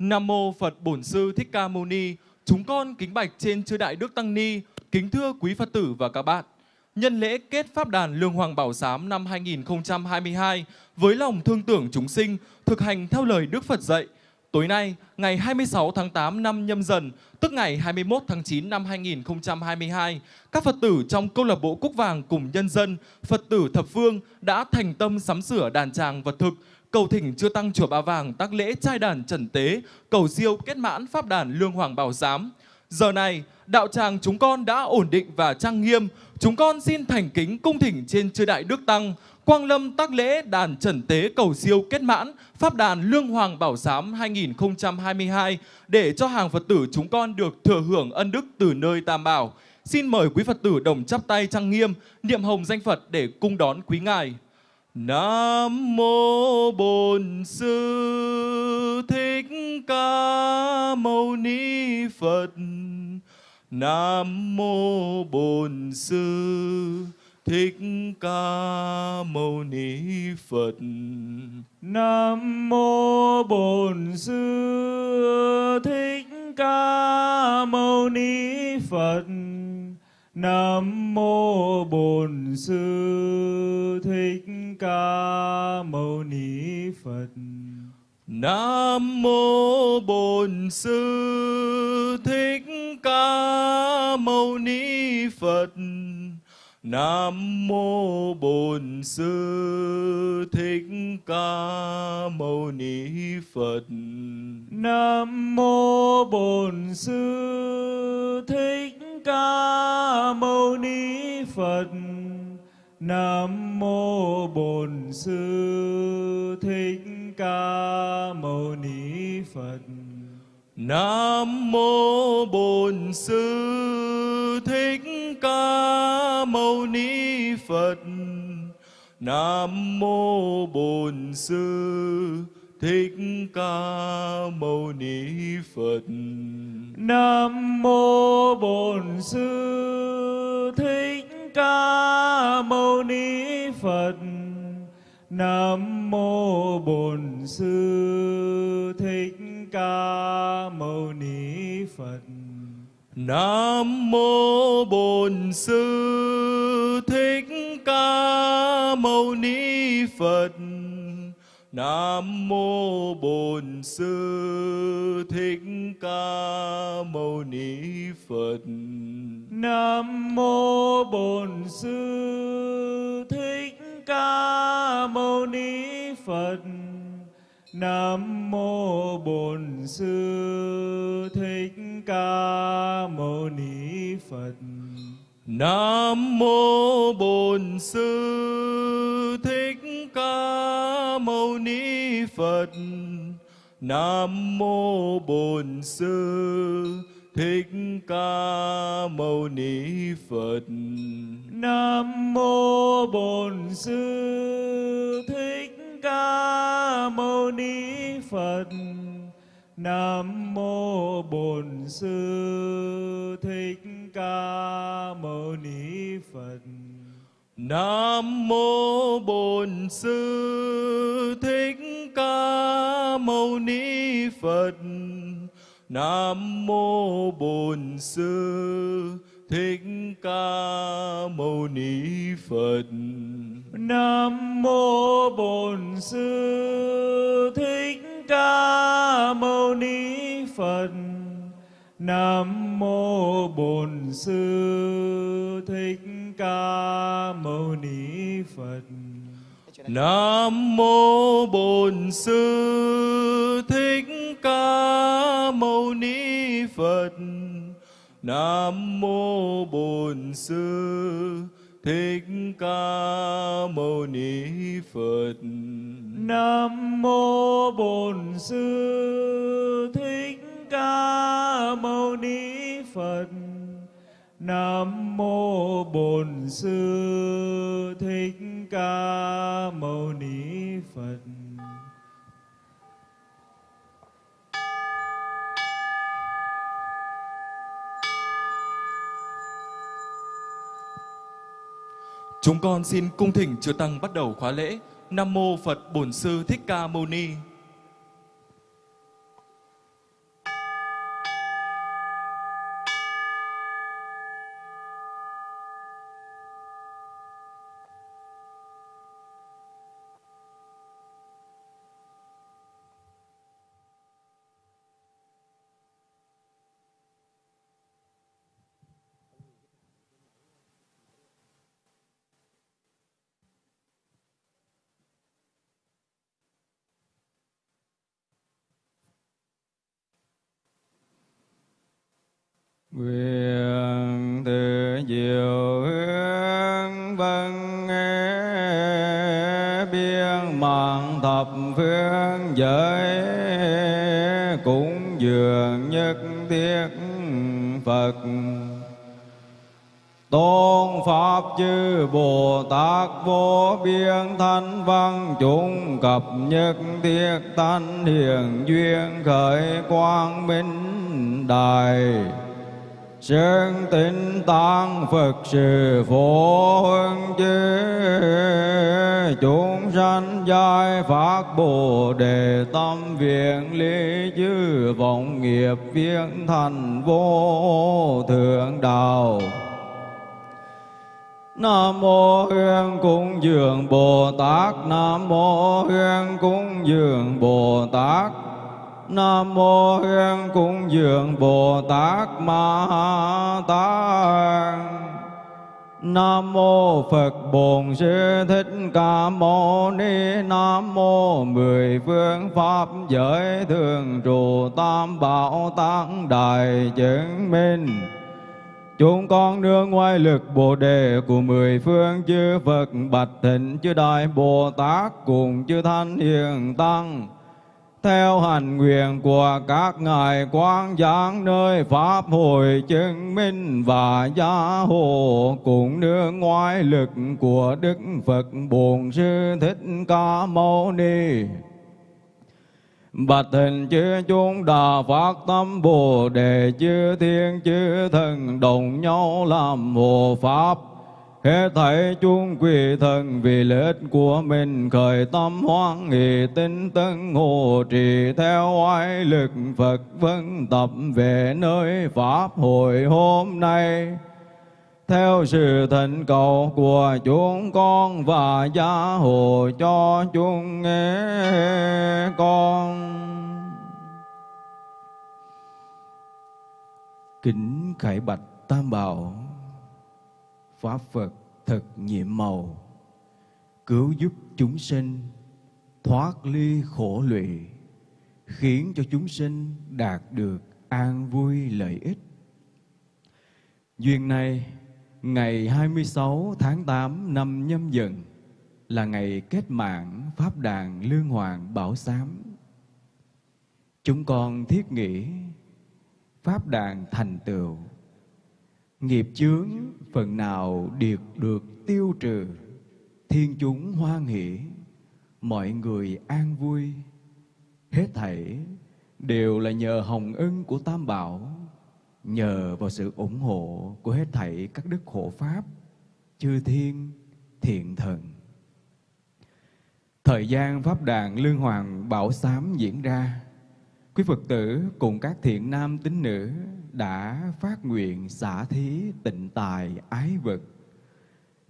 Nam mô Phật Bổn Sư Thích Ca Mâu Ni. Chúng con kính bạch trên chư đại đức tăng ni, kính thưa quý Phật tử và các bạn. Nhân lễ kết Pháp đàn Lương Hoàng Bảo Giám năm 2022 với lòng thương tưởng chúng sinh, thực hành theo lời Đức Phật dạy. Tối nay, ngày 26 tháng 8 năm nhâm dần, tức ngày 21 tháng 9 năm 2022, các Phật tử trong câu lạc bộ Cúc Vàng cùng nhân dân, Phật tử thập phương đã thành tâm sắm sửa đàn tràng vật thực, cầu thỉnh chưa tăng chùa Ba Vàng tác lễ trai đàn trần tế, cầu siêu kết mãn pháp đàn Lương Hoàng Bảo Giám. Giờ này, đạo tràng chúng con đã ổn định và trang nghiêm, chúng con xin thành kính cung thỉnh trên chư đại đức tăng, Quang Lâm tác lễ đàn trần tế cầu siêu kết mãn Pháp đàn Lương Hoàng Bảo Giám 2022 để cho hàng Phật tử chúng con được thừa hưởng ân đức từ nơi Tam Bảo. Xin mời quý Phật tử đồng chắp tay trang nghiêm, niệm hồng danh Phật để cung đón quý Ngài. Nam mô Bổn Sư Thích Ca Mâu Ni Phật. Nam mô Bổn Sư Thích Ca Mâu Ni Phật. Nam mô Bổn Sư Thích Ca Mâu Ni Phật. Nam mô Bổn Sư Thích Ca Mâu Ni Phật. Nam mô Bổn Sư Thích Ca Mâu Ni Phật. Nam mô Bổn Sư Thích Ca Mâu Ni Phật. Nam mô Bổn Sư Thích Ca Mâu Ni Phật. Nam mô Bổn Sư Thích Ca Mâu Ni Phật. Nam mô Bổn Sư Thích Ca Mâu Ni Phật. Nam mô Bổn Sư Thích Ca Mâu Ni Phật. Nam mô Bổn Sư Thích Ca Mâu Ni Phật. Nam mô Bổn Sư Thích Ca Mâu Ni Phật. Nam mô Bổn Sư Thích Ca Mâu Ni Phật. Nam mô Bổn Sư Thích Ca Mâu Ni Phật. Nam mô Bổn Sư Thích Ca Mâu Ni Phật. Nam mô Bổn Sư Thích Ca Mâu Ni Phật. Nam mô Bổn Sư Thích Ca Mâu Ni Phật. Nam mô Bổn Sư Thích Ca Mâu Ni Phật. Nam mô Bổn Sư Thích Ca Mâu Ni Phật. Nam mô Bổn Sư Thích Ca Mâu Ni Phật. Nam mô Bổn Sư Thích Ca Mâu Ni Phật. Nam mô Bổn Sư Thích Ca Mâu Ni Phật. Nam mô Bổn Sư Thích Ca Mâu Ni Phật. Nam mô Bổn Sư Thích Ca Mâu Ni Phật. Nam mô Bổn Sư Thích Ca Mâu Ni Phật. Nam mô Bổn Sư Thích Ca Mâu Ni Phật. Nam mô Bổn Sư Thích Ca Mâu Ni Phật. Nam mô Bổn Sư Thích Ca Mâu Ni Phật. Chúng con xin cung thỉnh chư tăng bắt đầu khóa lễ. Nam mô Phật Bổn Sư Thích Ca Mâu Ni. Nguyện từ diệu hướng vân biên mạng thập phương giới, cũng dường nhất thiết Phật. Tôn Pháp chư Bồ Tát vô biên thanh văn, chúng cập nhất thiết thanh hiền duyên khởi quang minh đài. Sơn tinh tăng Phật sự phổ hương chư. Chúng sanh giai phát Bồ đề tâm viện lý chư vọng nghiệp viên thành vô thượng đạo. Nam mô Hương Cung Dường Bồ Tát. Nam mô Hương Cung Dường Bồ Tát. Nam mô Hương Cung Dường Bồ Tát Ma Tát Nam mô Phật Bổn Sư Thích Ca Mâu Ni. Nam mô mười phương pháp giới thường trụ tam bảo tăng đại chứng minh. Chúng con nương ngoài lực Bồ Đề của mười phương chư Phật Bạch Thịnh chư Đại Bồ Tát cùng chư Thanh Hiền Tăng theo hành nguyện của các ngài quang giảng nơi pháp hội chứng minh và gia hộ cùng nương ngoại lực của Đức Phật Bổn Sư Thích Ca Mâu Ni. Bạch hình chư chúng đà phát tâm Bồ Đề chư thiên chư thần đồng nhau làm hộ pháp Hết thảy chúng quỷ thần vì lợi ích của mình khởi tâm hoan hỷ tinh tấn hộ trì theo oai lực Phật vân tập về nơi Pháp hội hôm nay. Theo sự thỉnh cầu của chúng con và gia hộ cho chúng nghe con. Kính khải bạch Tam Bảo Pháp Phật thật nhiệm màu, cứu giúp chúng sinh thoát ly khổ lụy, khiến cho chúng sinh đạt được an vui lợi ích. Duyên này, ngày 26 tháng 8 năm nhâm dần là ngày kết mạng Pháp đàn Lương Hoàng Bảo Sám. Chúng con thiết nghĩ Pháp đàn thành tựu Nghiệp chướng phần nào điệt được tiêu trừ, thiên chúng hoan hỷ, mọi người an vui. Hết thảy đều là nhờ hồng ân của Tam Bảo, nhờ vào sự ủng hộ của hết thảy các đức hộ pháp, chư thiên, thiện thần. Thời gian Pháp đàn Lương Hoàng Bảo Sám diễn ra, quý Phật tử cùng các thiện nam tín nữ đã phát nguyện xả thí tịnh tài ái vật,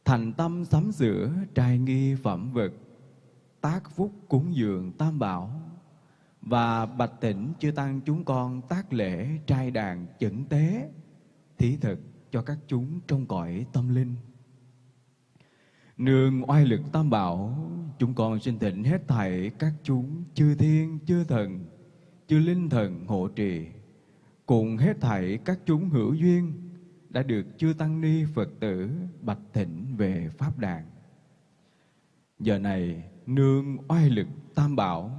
thành tâm sắm sửa trai nghi phẩm vật, tác phúc cúng dường tam bảo, và bạch tỉnh chư tăng chúng con tác lễ trai đàn chẩn tế, thí thực cho các chúng trong cõi tâm linh. Nương oai lực tam bảo, chúng con xin thỉnh hết thảy các chúng chư thiên, chư thần, chư linh thần hộ trì cùng hết thảy các chúng hữu duyên đã được chư tăng ni Phật tử bạch thỉnh về pháp đàn. Giờ này nương oai lực tam bảo,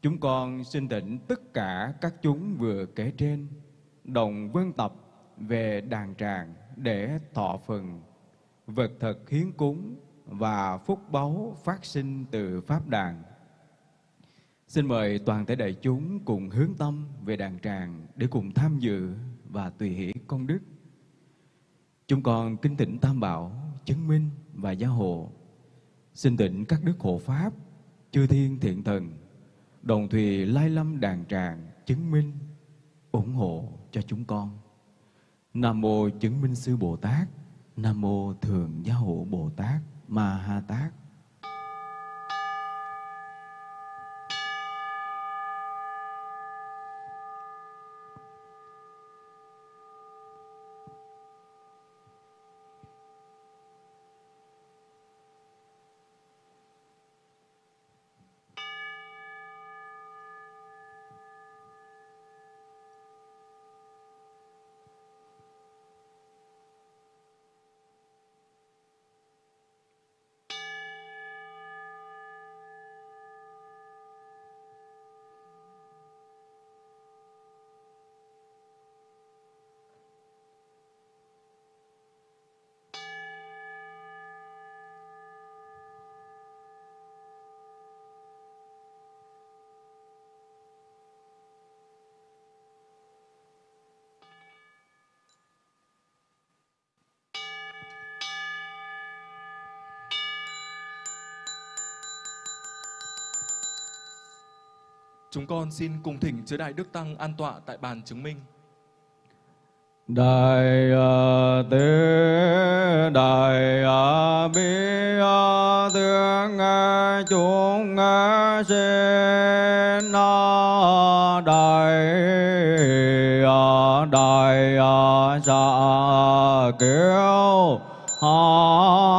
chúng con xin thỉnh tất cả các chúng vừa kể trên đồng vân tập về đàn tràng để thọ phần vật thật hiến cúng và phúc báu phát sinh từ pháp đàn Xin mời toàn thể đại chúng cùng hướng tâm về đàn tràng để cùng tham dự và tùy hỷ công đức. Chúng con kinh thỉnh Tam Bảo, chứng minh và gia hộ. Xin tịnh các đức hộ Pháp, chư thiên thiện thần, đồng thùy lai lâm đàn tràng, chứng minh, ủng hộ cho chúng con. Nam Mô Chứng Minh Sư Bồ Tát, Nam Mô Thường Gia Hộ Bồ Tát, Ma Ha Tát. Con xin cùng thỉnh chư Đại Đức Tăng an tọa tại bàn chứng minh. đại à, tế đại à, bi à, ờ, thương chúng nghe sinh ờ, đại à đại à dạ kiêu hom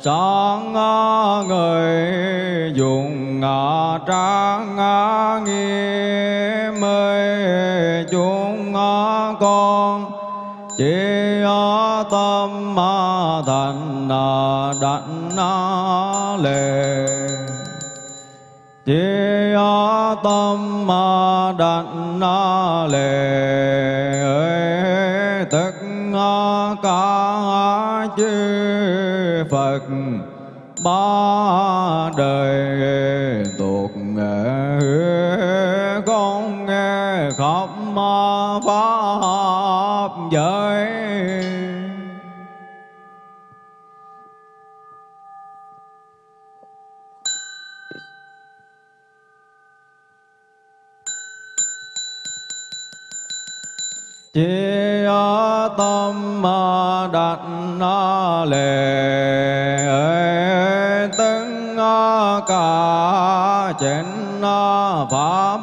sáng người, dùng ngã trang ngã nghiêm mê. Chúng ngã con, chỉ ở tâm ma thành đảnh lệ chỉ ở tâm ma đảnh lệ ơi tất cả chư Phật ba đời tục con nghe khắp pháp giới. Chỉ tâm đặt lệ pháp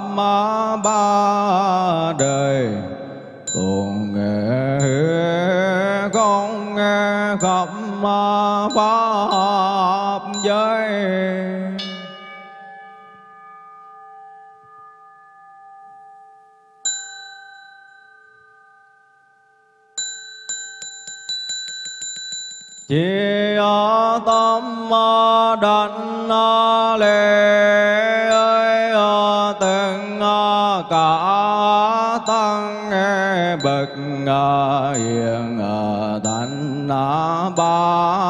bậc hiền thánh ba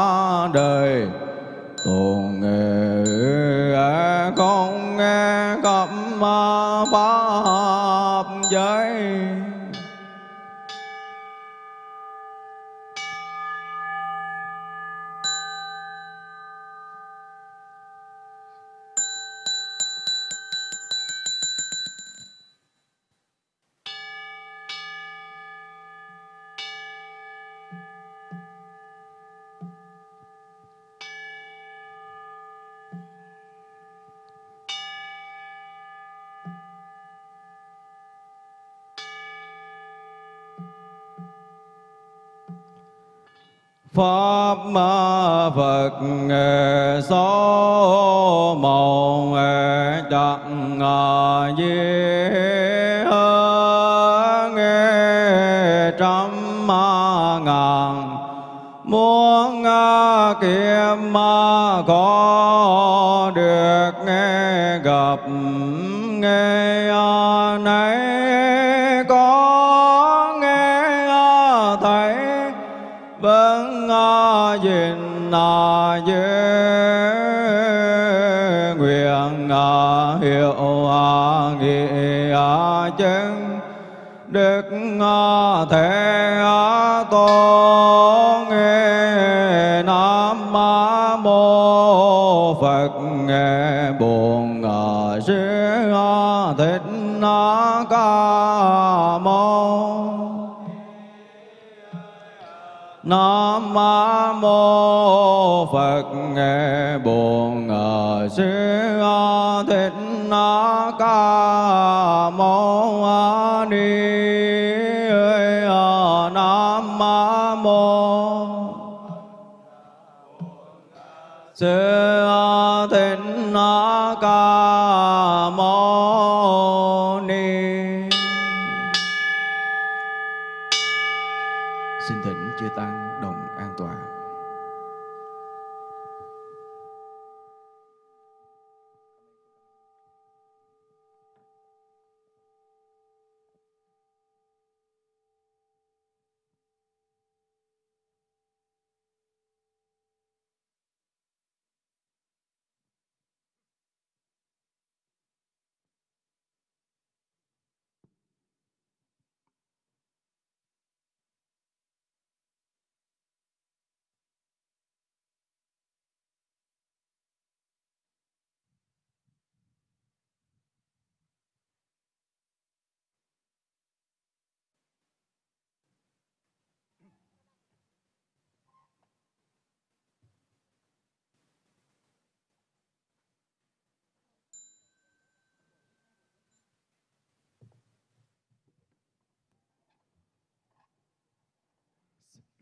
Phật nghe Ngờ sư thích nói.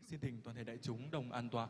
Xin thỉnh toàn thể đại chúng đồng an tọa.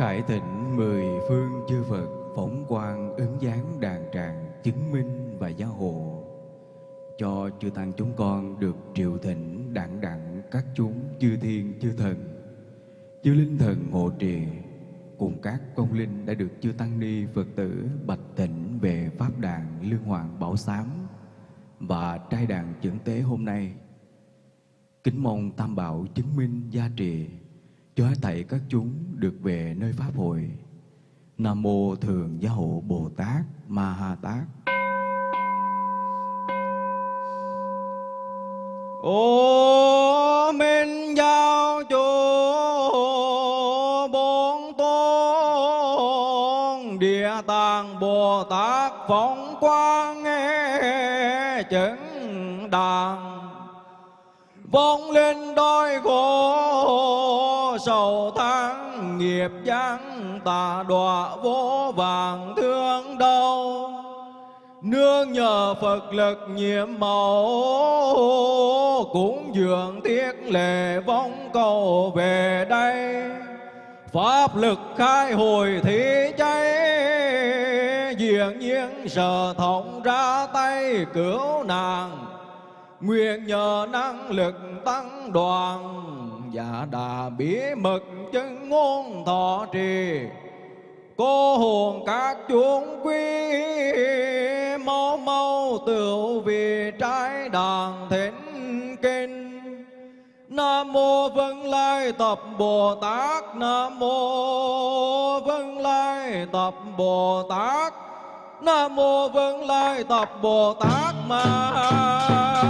Khải tịnh, mười phương chư Phật, phóng quang ứng dáng đàn tràng, chứng minh và gia hộ. Cho chư tăng chúng con được triệu thỉnh đặng đặng các chúng chư thiên chư thần, chư linh thần hộ trì. Cùng các công linh đã được chư tăng ni Phật tử bạch thịnh về pháp đàn lương hoàng bảo sám và trai đàn chuẩn tế hôm nay. Kính mong tam bảo chứng minh gia trì cho hết thảy các chúng được về nơi pháp hội. Nam mô thường gia hộ bồ tát ma ha tát. Ô minh giao chủ, bốn tôn địa tạng bồ tát phóng quang nghe chứng đàn. Vong linh đôi khổ đầu tháng nghiệp giáng tà đọa vô vàng thương đau. Nương nhờ phật lực nhiệm màu cũng dường thiết lệ vong cầu về đây. Pháp lực khai hồi thế cháy diện nhiên sở thống ra tay cứu nàng. Nguyện nhờ năng lực tăng đoàn Dạ đà bí mật chân ngôn thọ trì. Cô hồn các chúng quý Mau mau tựu vì trái đàn thỉnh kinh. Nam mô Vân Lai Tập Bồ Tát. Nam mô Vân Lai Tập Bồ Tát. Nam mô Vân Lai Tập Bồ Tát Ma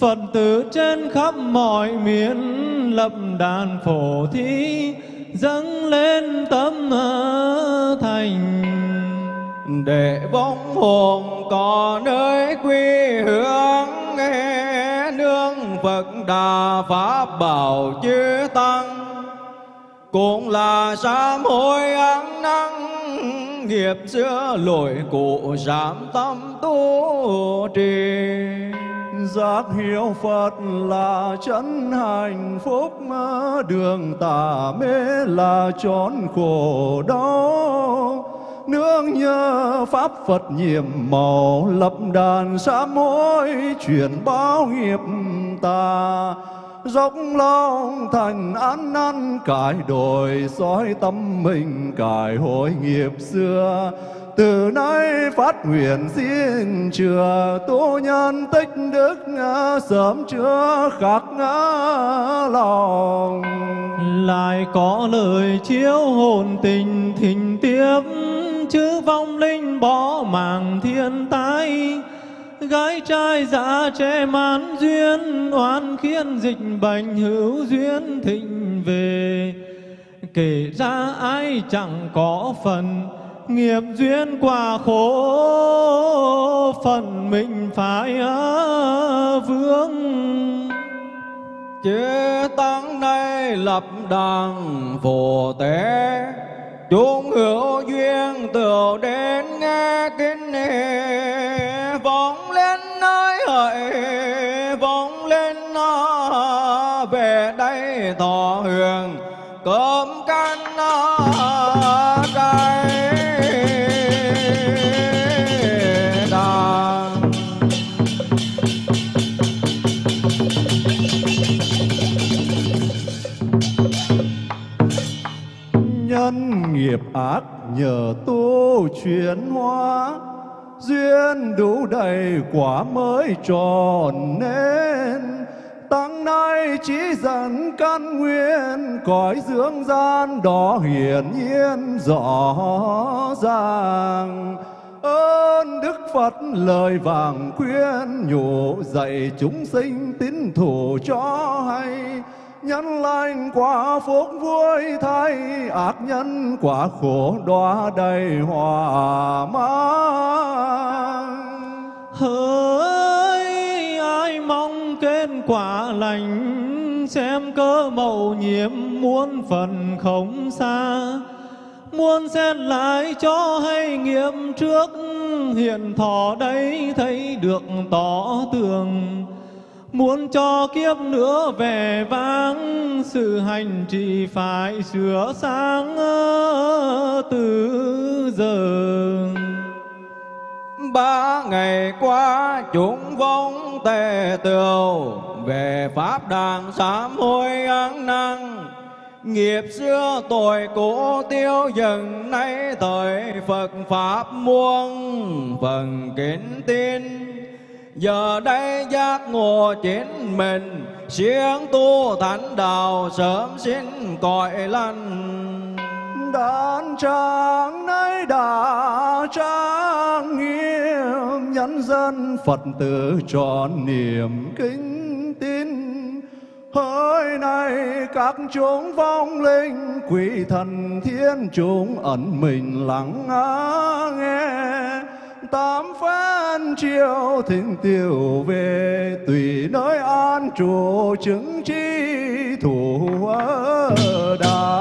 Phật tử trên khắp mọi miền Lập đàn phổ thí, dâng lên tâm ờ, thành. Để vong hồn có nơi quy hướng, nghe nương Phật đà pháp bảo chư tăng. Cũng là sám hối ăn năn nghiệp xưa lỗi cũ giảm tâm tu trì giác hiểu Phật là chân hạnh phúc đường tà mê là trốn khổ đau. Nương nhờ pháp Phật nhiệm màu, lập đàn sám hối chuyển báo nghiệp ta dốc lòng thành ăn năn, cải đổi soi tâm mình, cải hội nghiệp xưa từ nay phát nguyện xin chừa tu nhân tích đức sớm chưa khắc lòng. Lại có lời chiếu hồn tình thình tiếp, chữ vong linh bỏ màng thiên tai. Gái trai dạ trẻ mãn duyên, oan khiến dịch bệnh hữu duyên thịnh về. Kể ra ai chẳng có phần nghiệp duyên quả khổ phần mình phải vướng. Chế tăng này lập đàn phổ tế chúng hữu duyên từ đến nghe kinh vọng lên nơi hỡi vọng lên về đây thọ hưởng cơm nhân nghiệp ác nhờ tu chuyển hóa, duyên đủ đầy quả mới tròn nên tăng nay chỉ dẫn căn nguyên, cõi dưỡng gian đó hiển nhiên rõ ràng. Ơn đức phật lời vàng khuyên nhủ dạy chúng sinh tín thủ cho hay nhân lành quả phúc vui thay, ác nhân quả khổ đóa đầy hòa mang. Hỡi, ai mong kết quả lành, xem cơ mầu nhiệm muôn phần không xa. Muôn xét lại cho hay nghiệm trước hiện thọ đây thấy được tỏ tường. Muốn cho kiếp nữa về vang Sự hành trì phải sửa sáng ờ, từ giờ. Ba ngày qua, chúng vong tề tường về pháp đàng sám hối ăn năn nghiệp xưa tội cũ tiêu dần, nay thời phật pháp muôn phần kính tin giờ đây giác ngộ chính mình siêng tu thánh đạo sớm xin cõi lành. Đàn trang nay đã trang nghiêm nhân dân phật tử trọn niềm kính tin. Hỡi này các chúng vong linh, quỷ thần thiên chúng ẩn mình lắng nghe tám phen chiều thịnh tiêu về, tùy nơi an trụ chứng chi thủ đà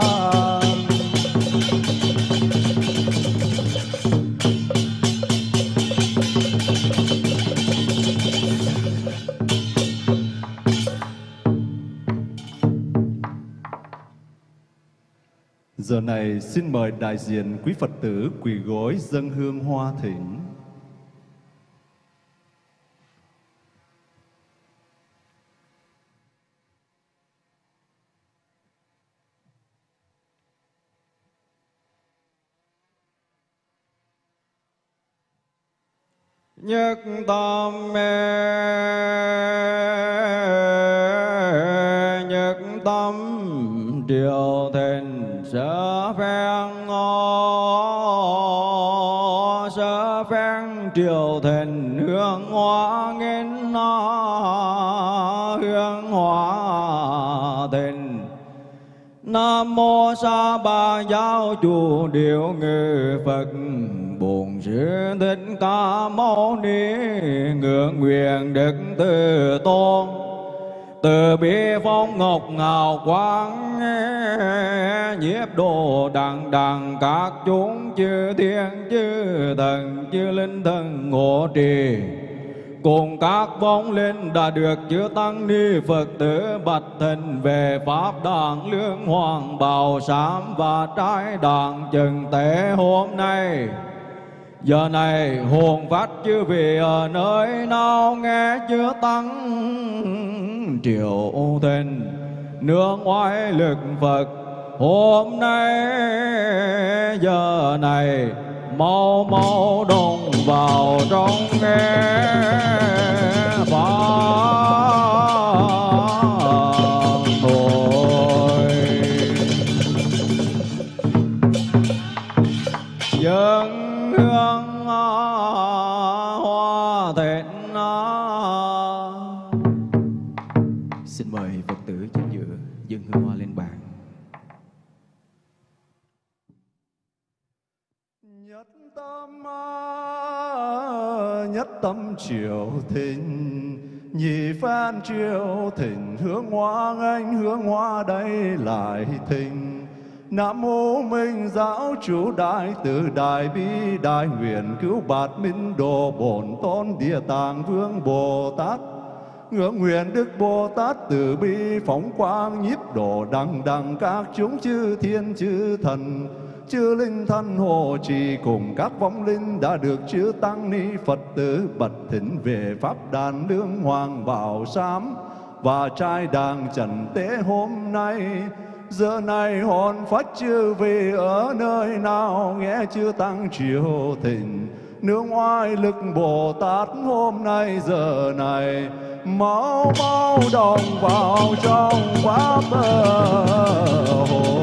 Giờ này xin mời đại diện quý Phật tử quỳ gối dâng hương hoa thỉnh. Nhất tâm mê. Nhất tâm điều thịnh sở phen ngô. Sở phen triều thịnh hương hoa nó hương hoa thịnh. Nam mô Sa Ba Giáo Chủ Điều Ngự Phật. Sư Thích Ca Mâu Ni Ngưỡng nguyện Đức Từ Tôn. Từ bi phong ngọc ngào quang nhiếp độ đằng đằng các chúng chư thiên, chư thần, chư linh thần ngộ trì. Cùng các vong linh đã được chư tăng ni phật tử bạch thịnh về pháp đàn lương hoàng bào sám và trái đàn chừng tế hôm nay. Giờ này hồn phát chư vị ở ờ, nơi nào nghe chưa tăng triệu thịnh nương ngoại lực Phật, hôm nay, giờ này, mau mau đồng vào trong nghe. Tâm triều thịnh nhị phan triều thịnh, hướng hoa anh, hướng hoa đây lại thịnh. Nam mô Minh Giáo Chủ Đại Từ Đại Bi Đại Nguyện Cứu Bạt Minh Đồ Bổn Tôn Địa Tạng Vương Bồ Tát. Ngưỡng nguyện Đức Bồ Tát từ bi phóng quang nhiếp độ đằng đằng các chúng chư thiên chư thần chư linh thân hộ trì cùng các vong linh đã được chư tăng ni Phật tử bật thỉnh về pháp đàn lương hoàng bảo sám và trai đàng trần tế hôm nay, giờ này hồn phát chư vị ở nơi nào? Nghe chư tăng triều thịnh nương oai lực Bồ Tát hôm nay, giờ này mau mau đồng vào trong pháp hồn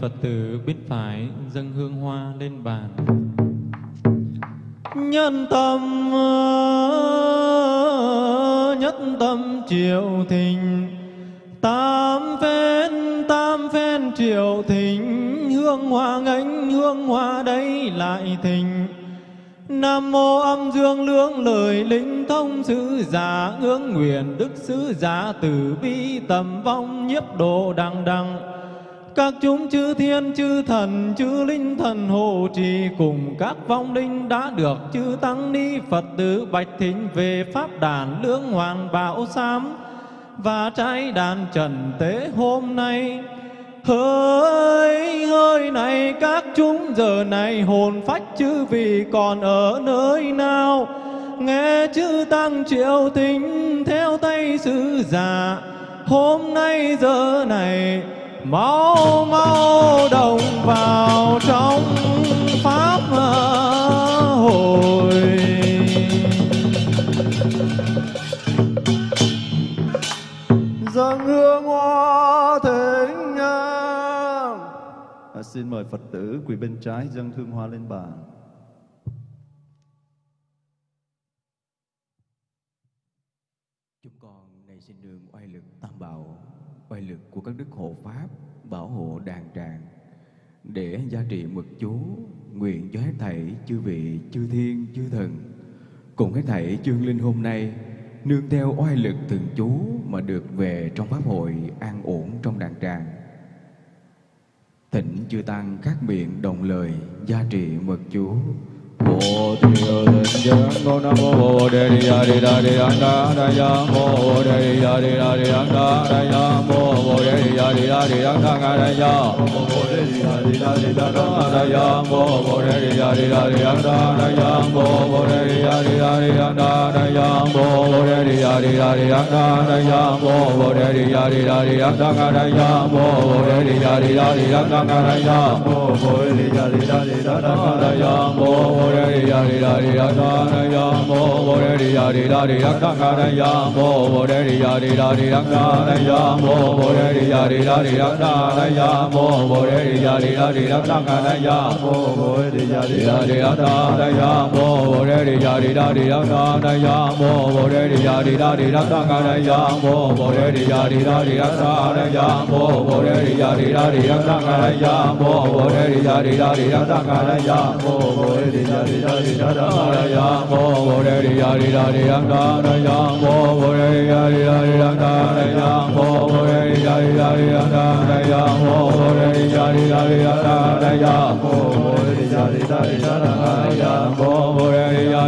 phật tử biết phải dâng hương hoa lên bàn. Nhân tâm ờ, nhất tâm triệu thình tam phen tam phen triệu thình hương hoa ngánh hương hoa đây lại thình Nam mô âm dương lưỡng lời linh thông sứ giả, ngưỡng nguyện đức sứ giả, từ bi tầm vong nhiếp độ đằng đằng các chúng chư thiên, chư thần, chư linh thần hộ trì cùng các vong linh đã được chư tăng ni phật tử bạch thính về pháp đàn lưỡng hoàng bảo sám và trái đàn trần tế hôm nay. Hỡi hơi này, các chúng giờ này hồn phách chư vị còn ở nơi nào? Nghe chư tăng triệu tính theo tay sứ giả, Hôm nay giờ này mau mau đồng vào trong pháp hội dâng hương hoa thịnh à, xin mời phật tử quỳ bên trái dâng hương hoa lên bàn. Chúng con này xin đường oai lực tam bảo, oai lực của các đức hộ pháp, bảo hộ đàn tràng, để gia trị mực chú, nguyện cho hết thảy chư vị, chư thiên, chư thần, cùng hết thảy chương linh hôm nay, nương theo oai lực từng chú mà được về trong pháp hội an ổn trong đàn tràng. Thỉnh chư tăng các miệng đồng lời gia trị mực chú. Bồ Tiêu Tịnh Giác Ngô Nam Mô Bồ Đề Đi Đà Đi Đà Đi Đà Đà Đà Ya Mô Bồ Đề Đi Đà Đi Đà Đi Đà Đà Đà Ya Mô Bồ Đề Đi Đà Đi Đà Đi Đà Đà Đà Ya Mô Bồ Đề Đi Đà Đi Đà Đi Đà Đà Đà Ya mô đề di đà di đà di đà sa na ya mô bồ đề di đà di đà di đà ca ca na ya mô bồ đề di đà di đà di đà ca na ya mô bồ đề di đà di đà di đà ca na ya mô bồ đề di đà di đà di đà ca ca na ya mô bồ đề di đà di đà di đà sa na ya mô bồ đề di đà di đà di đà ca na ya mô bồ đề di đà di đà di đà ca ca na ya mô bồ đề di đà di đà di đà sa na ya mô bồ đề di đà di đà di đà ca ca na ya mô bồ đề di đà di đà di đà sa na ya mô bồ đề di đà Hari Hari Dharanaya Mo Hari Hari Hari Dharanaya Mo Hari Hari Hari Dharanaya Mo Hari Hari Hari Dharanaya Mo Hari Hari Hari Dharanaya Mo Hari Hari Hari Dharanaya Mo bo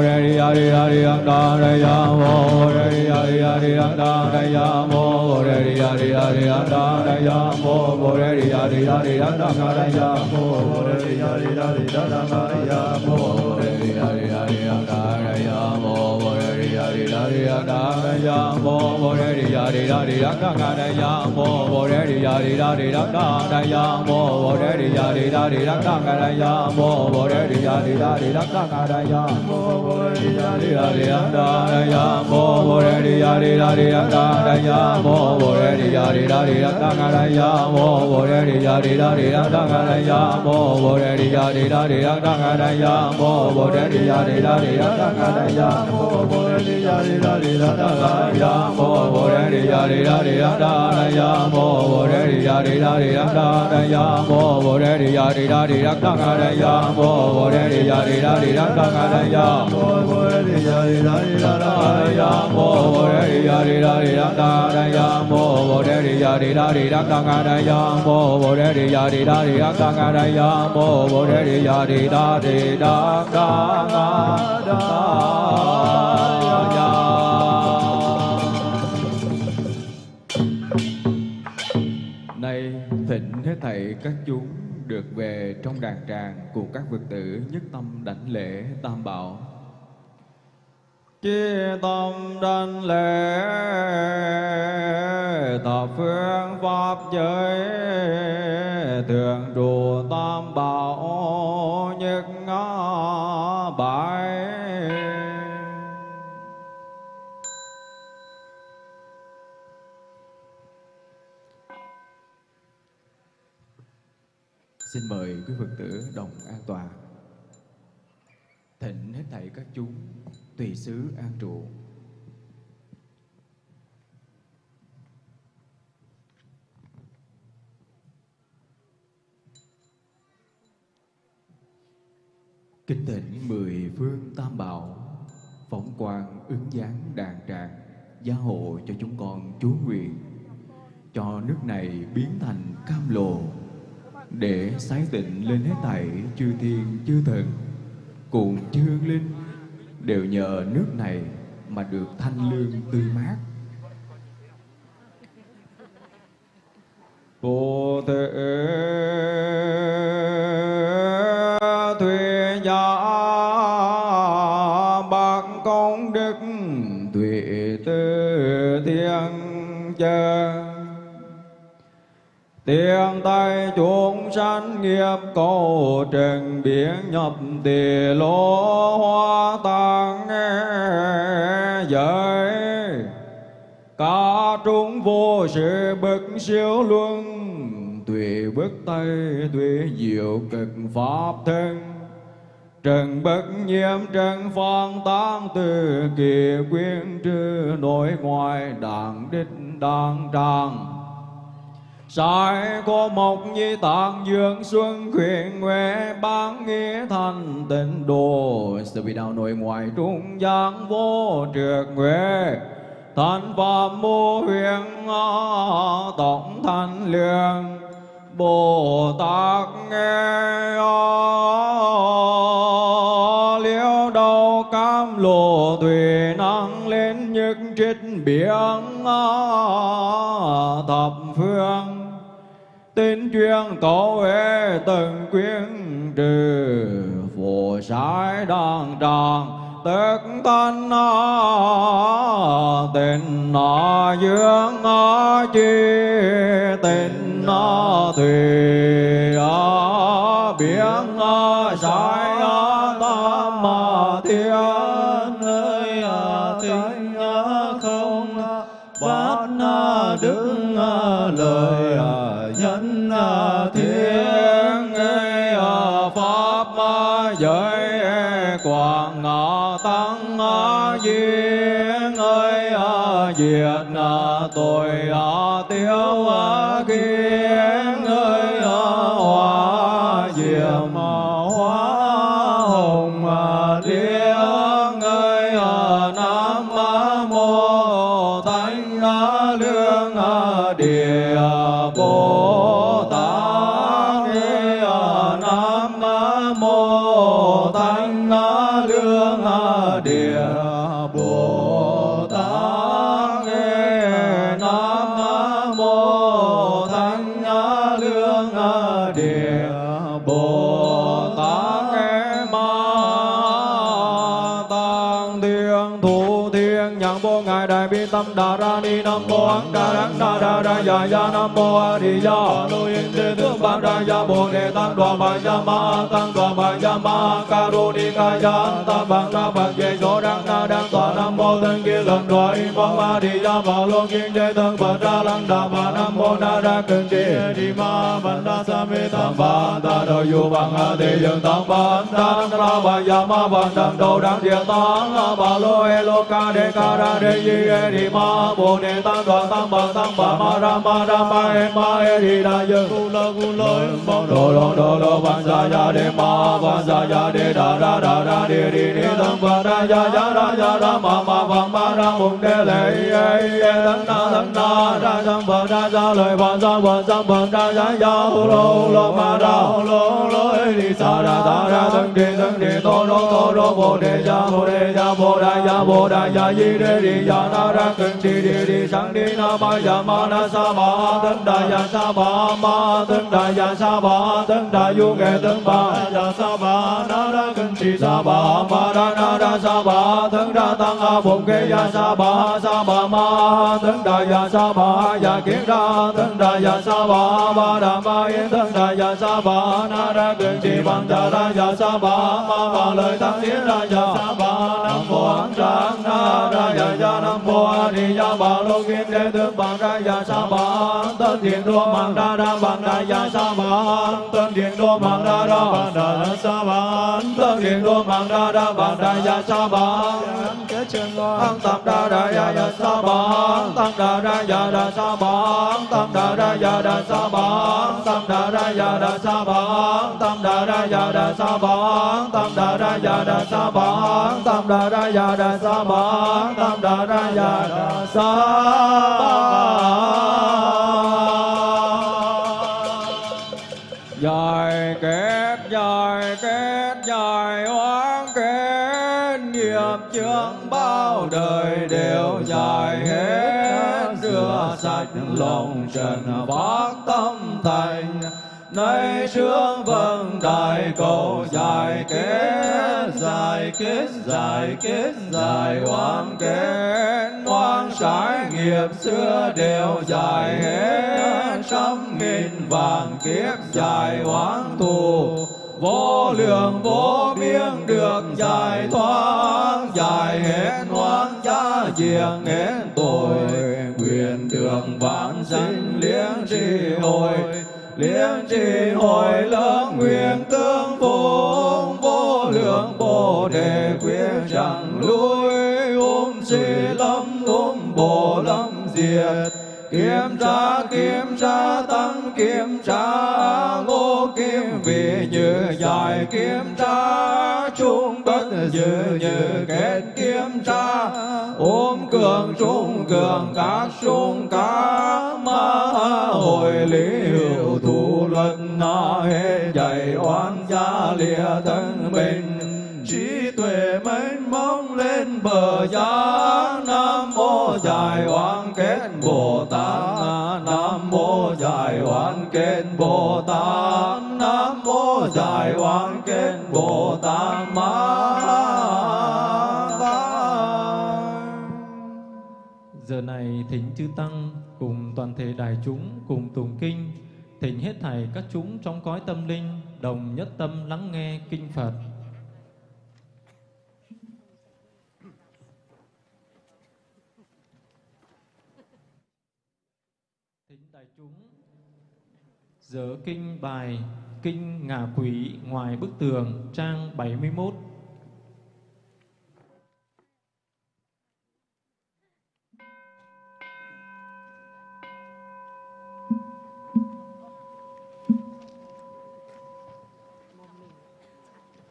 re di ya di da di da da ga da ya mo bo re di ya di da di da da da ya mo bo re di ya di da di da da ga da ya mo bo re di ya di da di da da ga da ya mo bo re di ya di da di da da ga da ya mo bo re di ya di da di da da da ya mo bo re di ya di da di da da da ya mo bo re di ya di da di da di da ga ga da ya mo mo re di ya di da di da ga da ya mo mo re di ya di da di da ga ga da ya mo mo re di ya di da di da ga ga da ya mo mo re di ya di da di da da da ya mo mo re di ya di da di da da da ya mo mo re di ya di da di da ga ga da ya mo mo re di ya di da di da da ga da ya mo mo re di ya di da di da da ga da ya mo mo re di ya di da di da da ga da ya mo mo re di ya di da di da da ga ya mo mo re re ya re ra re ra ra ya mo wo re re ya re ra re ra ra ya mo wo re re ya re ra re ra ra ya mo wo re re ya re ra re ra ra ya mo wo re re ya re ra re ra ra ya mo wo re re ya re ra re ra ra ya mo wo re re ya re ra re ra ra ya mo wo re re ya re ra re ra ra ya mo wo re re ya re ra re ra ra ra các chúng được về trong đàn tràng của các vực tử nhất tâm đảnh lễ tam bảo. Chi tâm đảnh lễ thập phương pháp giới thường trụ tam bảo nhất ngã bài Xin mời quý Phật tử đồng an tòa. Thịnh hết thảy các chúng tùy xứ an trụ. Kính thỉnh mười phương tam bảo, Phóng quang ứng dáng đàn tràng, Gia hộ cho chúng con chúa nguyện. Cho nước này biến thành cam lồ để sái tịnh lên hết thảy chư thiên, chư thần, cùng chư hương linh, đều nhờ nước này mà được thanh lương tươi mát. Bồ Tát Thuyết giả bạc công đức tuệ tư thiên chân Tiền tay chúng sanh nghiệp, cầu trần biển nhập tỳ lô hoa tăng giới Cả chúng vô sự bậc siêu luân Tuệ bước tay tuệ diệu cực pháp thân. Trần bất nhiễm, trần phong tán từ kỳ quyến trư nội ngoại đảng đích đảng tràng. Sai có mộc nhi tạng dương xuân khuyên huệ, bán nghĩa thành tịnh đồ. Sự vị đạo nội ngoại trung giang vô trượt huệ. Thành phạm mô huyền tổng thanh lương. Bồ Tát nghe liễu đầu cam lộ tùy năng lên nhất trích biển thập phương tin chuyên tổ huệ từng quyến trừ. Phù sai đoàn tràng tức tân nó. Tình nó dương nó chi. Tình nó thùy nó biển nó sai nó tâm mà thiên nơi à. tịnh không? Bát đứng lời. Diện tội tâm đà ra ni nam mô ấn đà đắng đà đà đà dạ dạ nam mô a di đà lô yên thế tướng bát đà dạ bồ đề tăng đoàn bà ya ma tăng đoàn bà ya ma ca ru ni ca ya tam bang đa bang về số đăng na đăng tòa nam mô thân kia lần đoại mong ma di ya bà lô kiên thế tướng bà ra lăng đà bà nam mô na ra cưng chi di ma văn đa sa mi tăng ba ta đô yu bằng a thế dương tăng ba tăng ra bà ya ma bằng tăng đô đăng địa tăng bà lô e lô ca đề ca ra đề di e di ma bồ đề tăng đoàn tăng bà tăng bà ma ra ma ra ma e ma e di đà dương cu lơ cu lơ mong đồ đồ đồ đồ văn gia gia đề ma văn gia gia đề đa đa đa đa đề đi đi tăng văn đa gia gia đa gia đa ma ma văn ma ra mùng đề lệ e e tăng na tăng na đa tăng văn đa gia lời văn gia văn gia văn đa gia gia hồ lô lô ma ra hồ lô lô đi sa ra ta ra tăng đi tăng đi tô đô tô đô bồ đề gia bồ đề gia bồ đa gia bồ đa gia di đề đi gia na ra cưng đi đi đi sang đi na ma ya ma na sa ba tân đa ya sa ba ma tân đà ya sa ba tân đà yu nghệ tân ba ya sa ba na ra cưng đi sa ba ma ra na ra sa ba tân đà tăng a bổn kế ya sa ba sa ba ma tân đà ya sa ba ya kiến ra tân đà ya sa ba ba đà ma yên tân đà ya sa ba na ra cưng đi bằng đà ra ya sa ba ma ba lời tăng tiến ra ya sa ba nam mô an trang na ra ya ya nam mô a di đà bà lô kim thế tướng bằng ra ya sa ba tân thiện đua bằng ra ra bằng ra ya sa ba tân điện đô mang đa đa bàn đa sa ba tân điện đô mang đa đa bàn đa ya sa ba tăng tam đa đa ya ya sa ba tăng đa đa ya đa sa ba tăng đa đa ya đa sa ba tăng đa đa ya đa sa ba tăng đa đa ya đa sa ba tăng đa đa ya đa sa ba tăng đa đa ya đa sa ba tăng đa đa ya đa sa ba đời đều dài hết. Rửa sạch lòng trần phát tâm thành. Nay sướng vâng đại cầu dài kết dài kết dài kết dài oan kết. Oan trái nghiệp xưa đều dài hết. Trăm nghìn vàng kiếp dài hoàn thù. Vô lượng vô biên được giải thoát, giải hết chiêng nén tội nguyện được vãng sanh liếng trì hồi liếng trì hồi lớn nguyện tương phụng vô lượng bồ đề quyết chẳng lui. Ôm si lâm, ôm bồ lâm diệt. Kiểm tra kiểm tra, tăng kiểm tra, ngô kim vị như dài kiểm tra trung bất dự như kết kiếm tra ôm cường trung cường các trung cá ma. Hồi lý hữu thủ luật na hệ dạy oan gia lìa thân mình. Trí tuệ mênh mông lên bờ giác nam mô giải oan kết bồ tát. Nam mô giải oan kết bồ tát dài oan kết bồ tát ma giờ này thỉnh chư tăng cùng toàn thể đại chúng cùng tùng kinh, thỉnh hết thảy các chúng trong cõi tâm linh đồng nhất tâm lắng nghe kinh phật. Thỉnh đại chúng, giờ kinh bài Kinh Ngạ Quỷ Ngoài Bức Tường, trang 71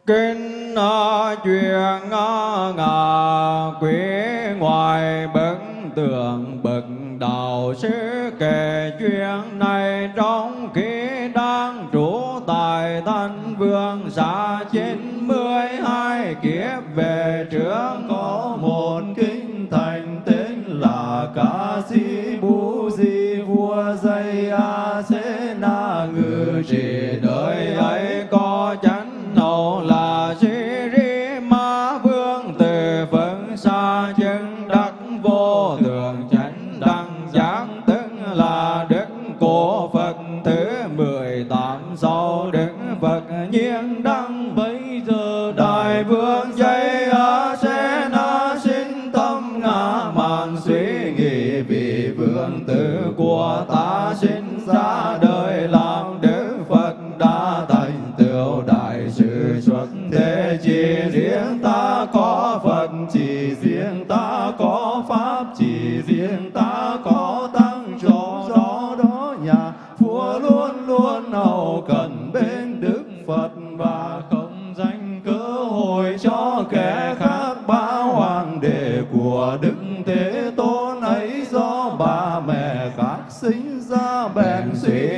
Kinh ờ, chuyện ờ, Ngà quỷ ngoài bức tường bậc đạo sư kể chuyện này trong khi xa trên của đức thế tôn ấy do bà mẹ khác sinh ra bèn suy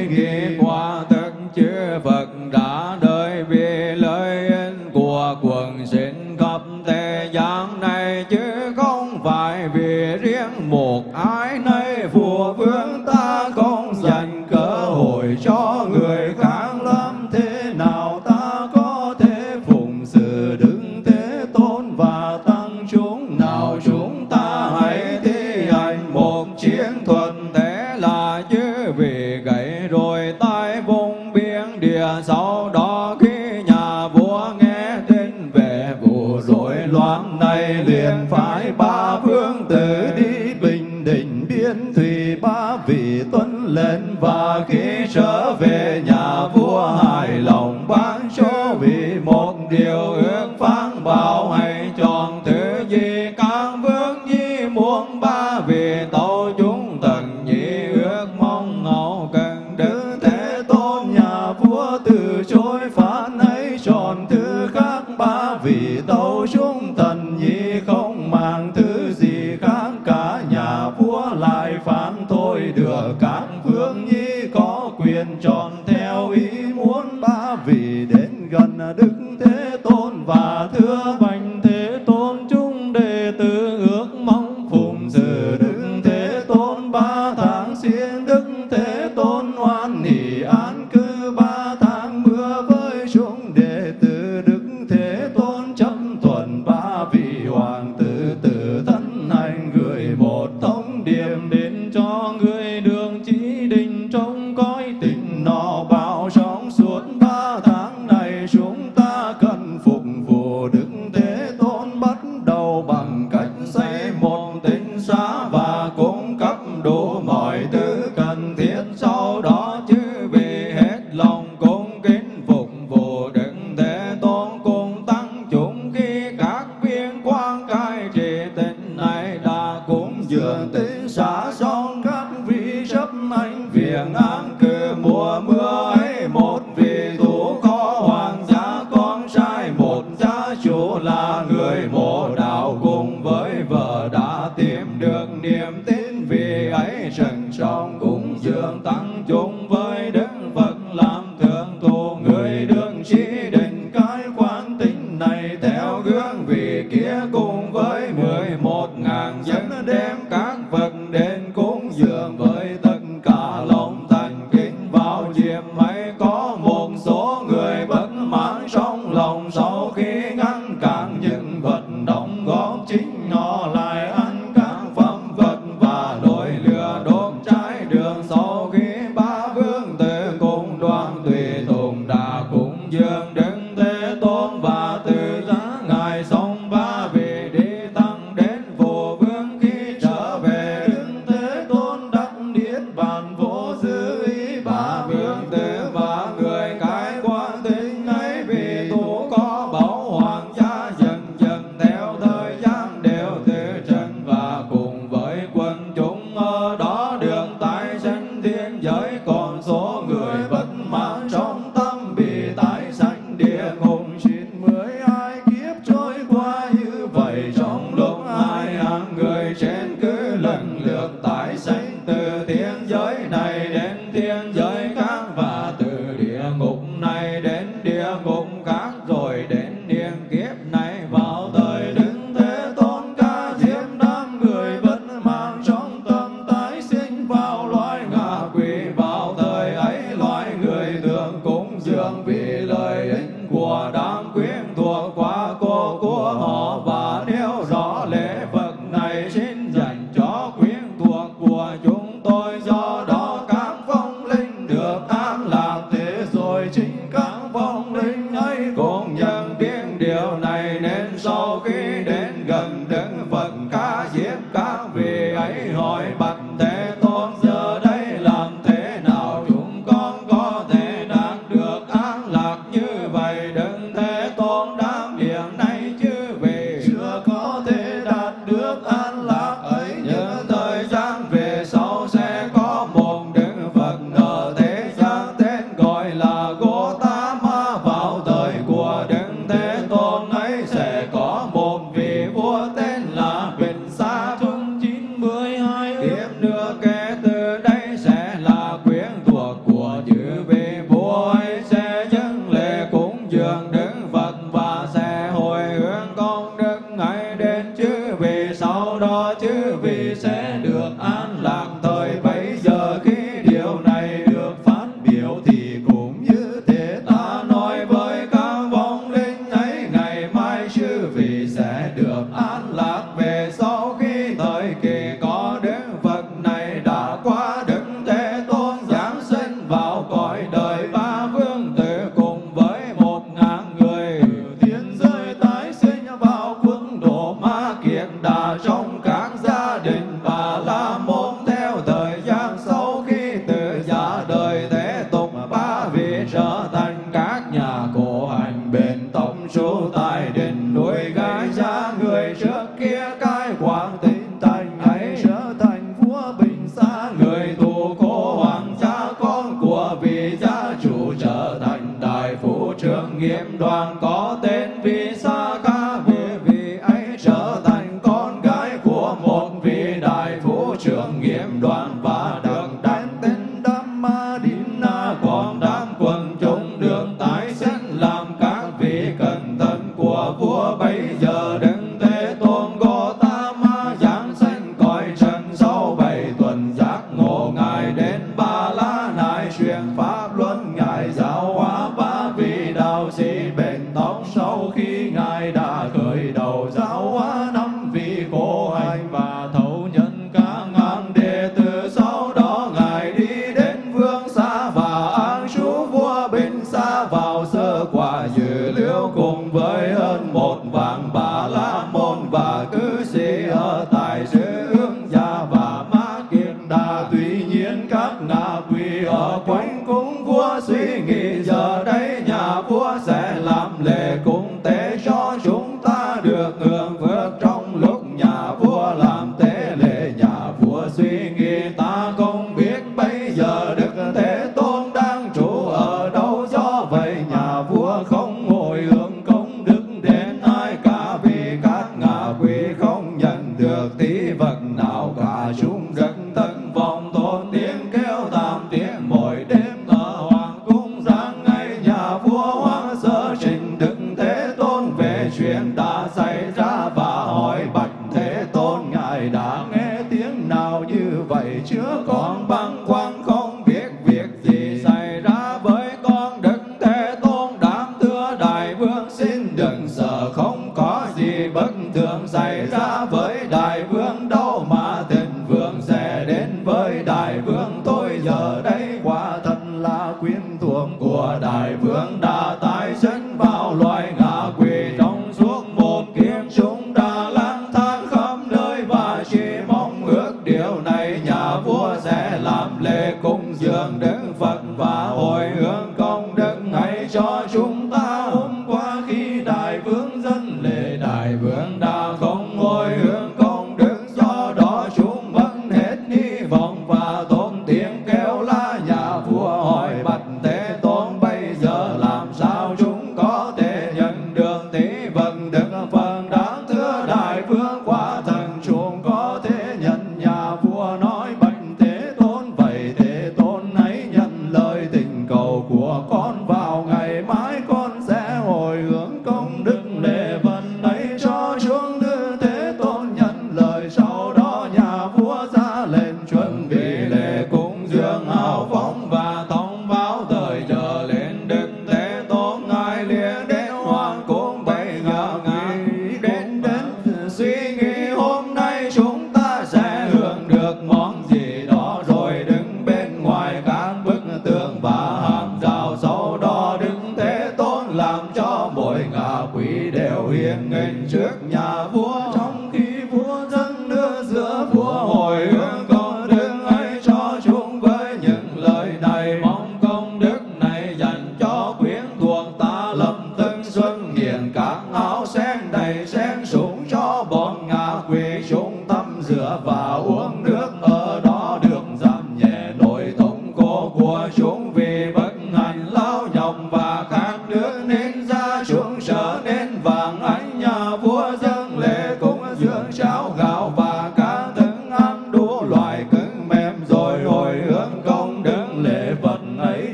và khi trở về nhà vua hài lòng ban cho vì một điều ước phán bảo hãy chọn thứ gì càng vương nhi muốn ba. Vì tội chúng thần nhị ước mong ngậu cần đức thế tôn nhà vua từ chối phán ấy chọn thứ khác ba. Vì tội chúng thần nhị không mà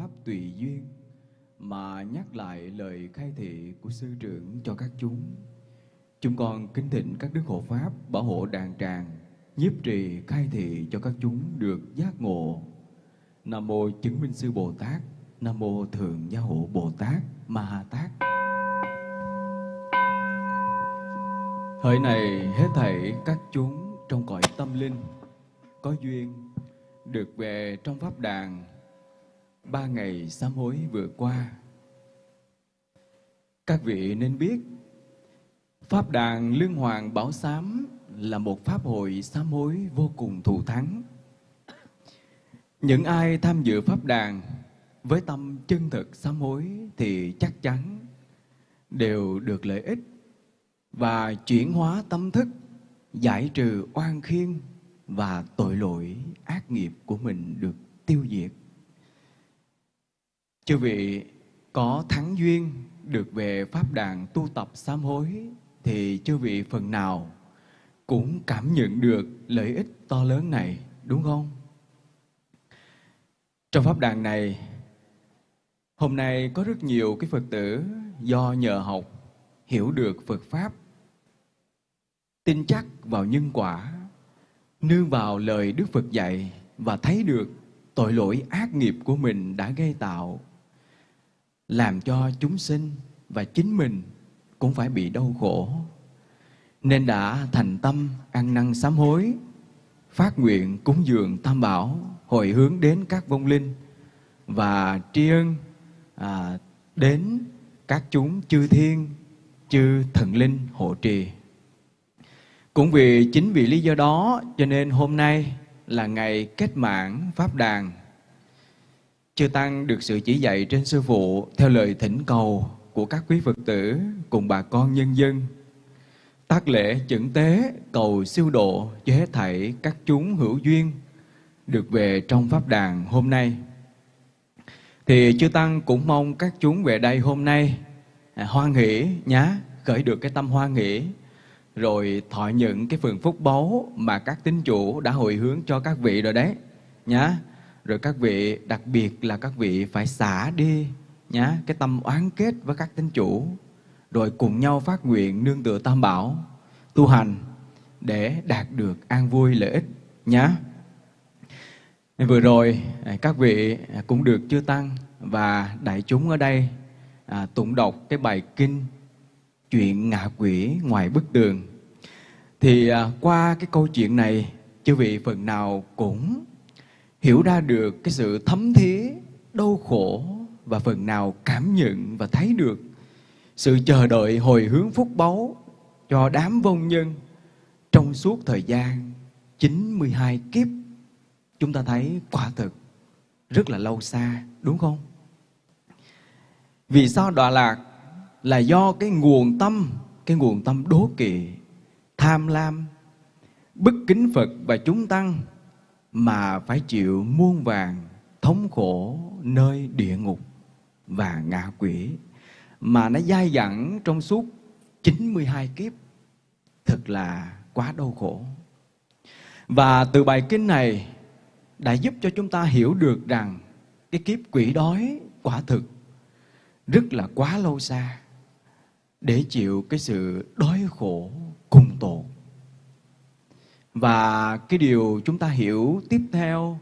pháp tùy duyên, mà nhắc lại lời khai thị của sư trưởng cho các chúng. Chúng con kính thỉnh các đức hộ pháp bảo hộ đàn tràng, nhiếp trì khai thị cho các chúng được giác ngộ. Nam mô chứng minh sư Bồ Tát, Nam mô thượng gia hộ Bồ Tát, Ma Ha Tát. Hỡi này hết thảy các chúng trong cõi tâm linh có duyên được về trong pháp đàn ba ngày sám hối vừa qua. Các vị nên biết Pháp đàn Lương Hoàng Bảo Sám là một pháp hội sám hối vô cùng thù thắng. Những ai tham dự pháp đàn với tâm chân thực sám hối thì chắc chắn đều được lợi ích và chuyển hóa tâm thức, giải trừ oan khiên và tội lỗi ác nghiệp của mình được tiêu diệt. Chư vị có thắng duyên được về pháp đàn tu tập sám hối thì chư vị phần nào cũng cảm nhận được lợi ích to lớn này, đúng không? Trong pháp đàn này, hôm nay có rất nhiều cái Phật tử do nhờ học hiểu được Phật Pháp, tin chắc vào nhân quả, nương vào lời Đức Phật dạy và thấy được tội lỗi ác nghiệp của mình đã gây tạo, làm cho chúng sinh và chính mình cũng phải bị đau khổ. Nên đã thành tâm ăn năn sám hối, phát nguyện cúng dường tam bảo, hồi hướng đến các vong linh và tri ân à, đến các chúng chư thiên, chư thần linh hộ trì. Cũng vì chính vì lý do đó cho nên hôm nay là ngày kết mạng Pháp Đàn. Chư Tăng được sự chỉ dạy trên Sư Phụ theo lời thỉnh cầu của các quý Phật tử cùng bà con nhân dân. Tác lễ chẩn tế cầu siêu độ cho hết thảy các chúng hữu duyên được về trong Pháp đàn hôm nay. Thì Chư Tăng cũng mong các chúng về đây hôm nay à, hoan hỷ nhá, khởi được cái tâm hoan hỷ rồi thọ nhận cái phần phúc báu mà các tín chủ đã hồi hướng cho các vị rồi đấy nhá. Rồi các vị đặc biệt là các vị phải xả đi nhá cái tâm oán kết với các tín chủ rồi cùng nhau phát nguyện nương tựa tam bảo tu hành để đạt được an vui lợi ích nhá. Vừa rồi à, các vị à, cũng được chưa tăng và đại chúng ở đây à, tụng đọc cái bài kinh chuyện ngạ quỷ ngoài bức tường. Thì à, qua cái câu chuyện này chư vị phần nào cũng hiểu ra được cái sự thấm thía đau khổ và phần nào cảm nhận và thấy được sự chờ đợi hồi hướng phúc báu cho đám vong nhân trong suốt thời gian 92 kiếp. Chúng ta thấy quả thực rất là lâu xa, đúng không? Vì sao đọa lạc là do cái nguồn tâm, cái nguồn tâm đố kỵ, tham lam, bất kính Phật và chúng tăng mà phải chịu muôn vàng thống khổ nơi địa ngục và ngạ quỷ, mà nó dai dẳng trong suốt 92 kiếp, thật là quá đau khổ. Và từ bài kinh này đã giúp cho chúng ta hiểu được rằng cái kiếp quỷ đói quả thực rất là quá lâu xa để chịu cái sự đói khổ cùng tột. Và cái điều chúng ta hiểu tiếp theo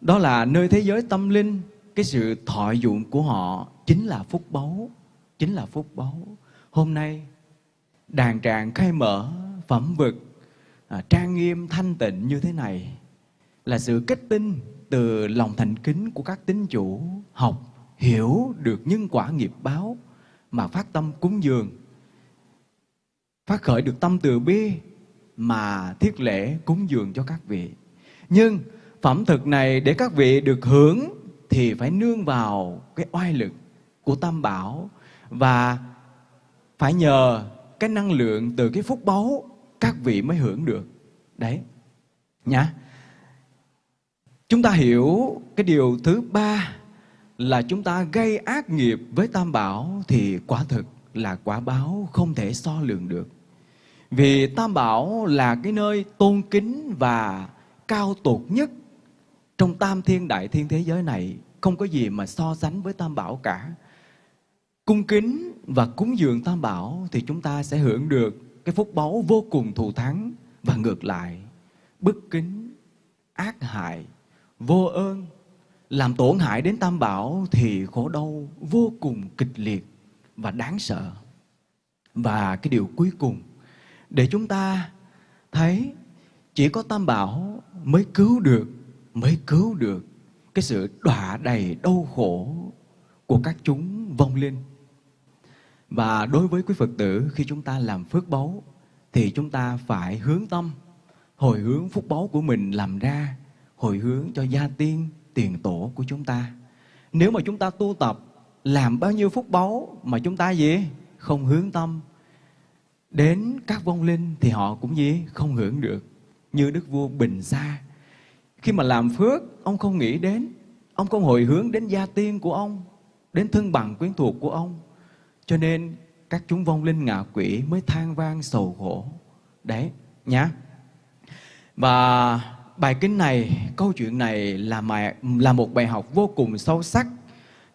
đó là nơi thế giới tâm linh cái sự thọ dụng của họ chính là phúc báu chính là phúc báu. Hôm nay đàn tràng khai mở phẩm vực à, trang nghiêm thanh tịnh như thế này là sự kết tinh từ lòng thành kính của các tín chủ học hiểu được nhân quả nghiệp báo mà phát tâm cúng dường phát khởi được tâm từ bi mà thiết lễ cúng dường cho các vị nhưng phẩm thực này để các vị được hưởng thì phải nương vào cái oai lực của Tam Bảo và phải nhờ cái năng lượng từ cái phúc báu các vị mới hưởng được. Đấy. Nhá. Chúng ta hiểu cái điều thứ ba là chúng ta gây ác nghiệp với Tam Bảo thì quả thực là quả báo không thể so lường được. Vì Tam Bảo là cái nơi tôn kính và cao tột nhất trong tam thiên đại thiên thế giới này. Không có gì mà so sánh với tam bảo cả. Cung kính và cúng dường tam bảo thì chúng ta sẽ hưởng được cái phúc báu vô cùng thù thắng. Và ngược lại, bất kính, ác hại, vô ơn, làm tổn hại đến tam bảo thì khổ đau vô cùng kịch liệt và đáng sợ. Và cái điều cuối cùng để chúng ta thấy chỉ có tam bảo mới cứu được, mới cứu được cái sự đọa đầy đau khổ của các chúng vong linh. Và đối với quý Phật tử, khi chúng ta làm phước báu thì chúng ta phải hướng tâm, hồi hướng phúc báu của mình làm ra, hồi hướng cho gia tiên, tiền tổ của chúng ta. Nếu mà chúng ta tu tập làm bao nhiêu phúc báu mà chúng ta gì? Không hướng tâm đến các vong linh thì họ cũng gì? Không hưởng được. Như đức vua bình sa. Khi mà làm phước, ông không nghĩ đến. Ông không hồi hướng đến gia tiên của ông, đến thân bằng quyến thuộc của ông. Cho nên các chúng vong linh ngạ quỷ mới than vang sầu khổ. Đấy, nhá. Và bài kinh này, câu chuyện này là mài là một bài học vô cùng sâu sắc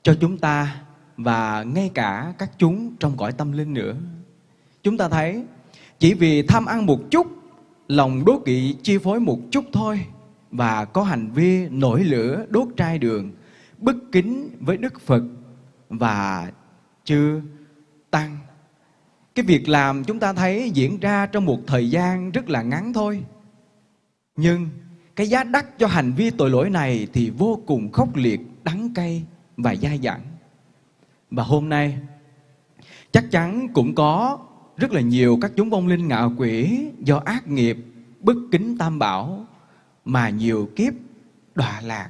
cho chúng ta và ngay cả các chúng trong cõi tâm linh nữa chúng ta thấy, chỉ vì tham ăn một chút, lòng đố kỵ chi phối một chút thôi, và có hành vi nổi lửa đốt trai đường, bất kính với đức phật và chư tăng. Cái việc làm chúng ta thấy diễn ra trong một thời gian rất là ngắn thôi. Nhưng cái giá đắt cho hành vi tội lỗi này thì vô cùng khốc liệt, đắng cay và dai dẳng. Và hôm nay, chắc chắn cũng có rất là nhiều các chúng vong linh ngạ quỷ do ác nghiệp, bất kính tam bảo mà nhiều kiếp đọa lạc.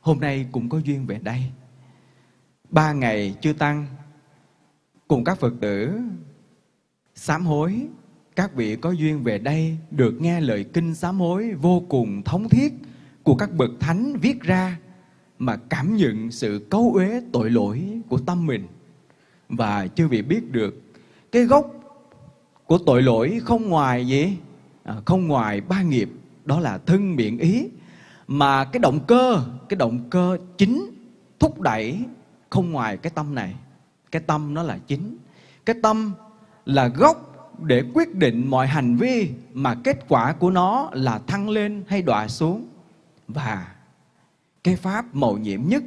Hôm nay cũng có duyên về đây. Ba ngày chưa tăng, cùng các phật tử sám hối. Các vị có duyên về đây được nghe lời kinh sám hối vô cùng thống thiết của các bậc thánh viết ra mà cảm nhận sự cấu uế tội lỗi của tâm mình. Và chưa vị biết được cái gốc của tội lỗi không ngoài gì? À, không ngoài ba nghiệp đó là thân miệng ý. Mà cái động cơ cái động cơ chính thúc đẩy không ngoài cái tâm này. Cái tâm nó là chính. Cái tâm là gốc để quyết định mọi hành vi mà kết quả của nó là thăng lên hay đọa xuống. Và cái pháp mầu nhiệm nhất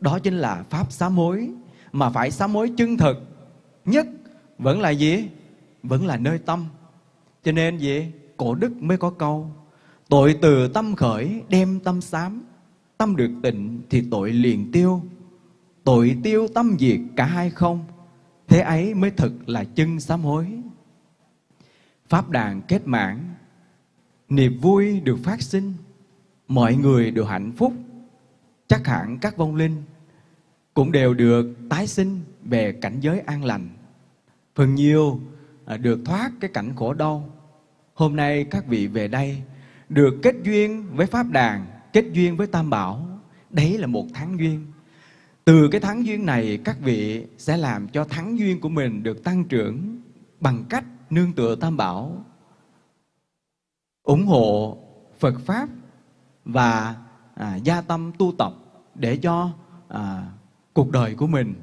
đó chính là pháp sám hối. Mà phải sám hối chân thực nhất vẫn là gì? Vẫn là nơi tâm. Cho nên gì cổ đức mới có câu, tội từ tâm khởi đem tâm sám, tâm được tịnh thì tội liền tiêu. Tội tiêu tâm diệt cả hai không, thế ấy mới thực là chân sám hối. Pháp đàn kết mãn, niềm vui được phát sinh, mọi người đều hạnh phúc. Chắc hẳn các vong linh cũng đều được tái sinh về cảnh giới an lành. Phần nhiều À, được thoát cái cảnh khổ đau. Hôm nay các vị về đây được kết duyên với pháp đàn kết duyên với tam bảo. Đấy là một tháng duyên. Từ cái tháng duyên này các vị sẽ làm cho tháng duyên của mình được tăng trưởng bằng cách nương tựa tam bảo ủng hộ phật pháp và à, gia tâm tu tập để cho à, cuộc đời của mình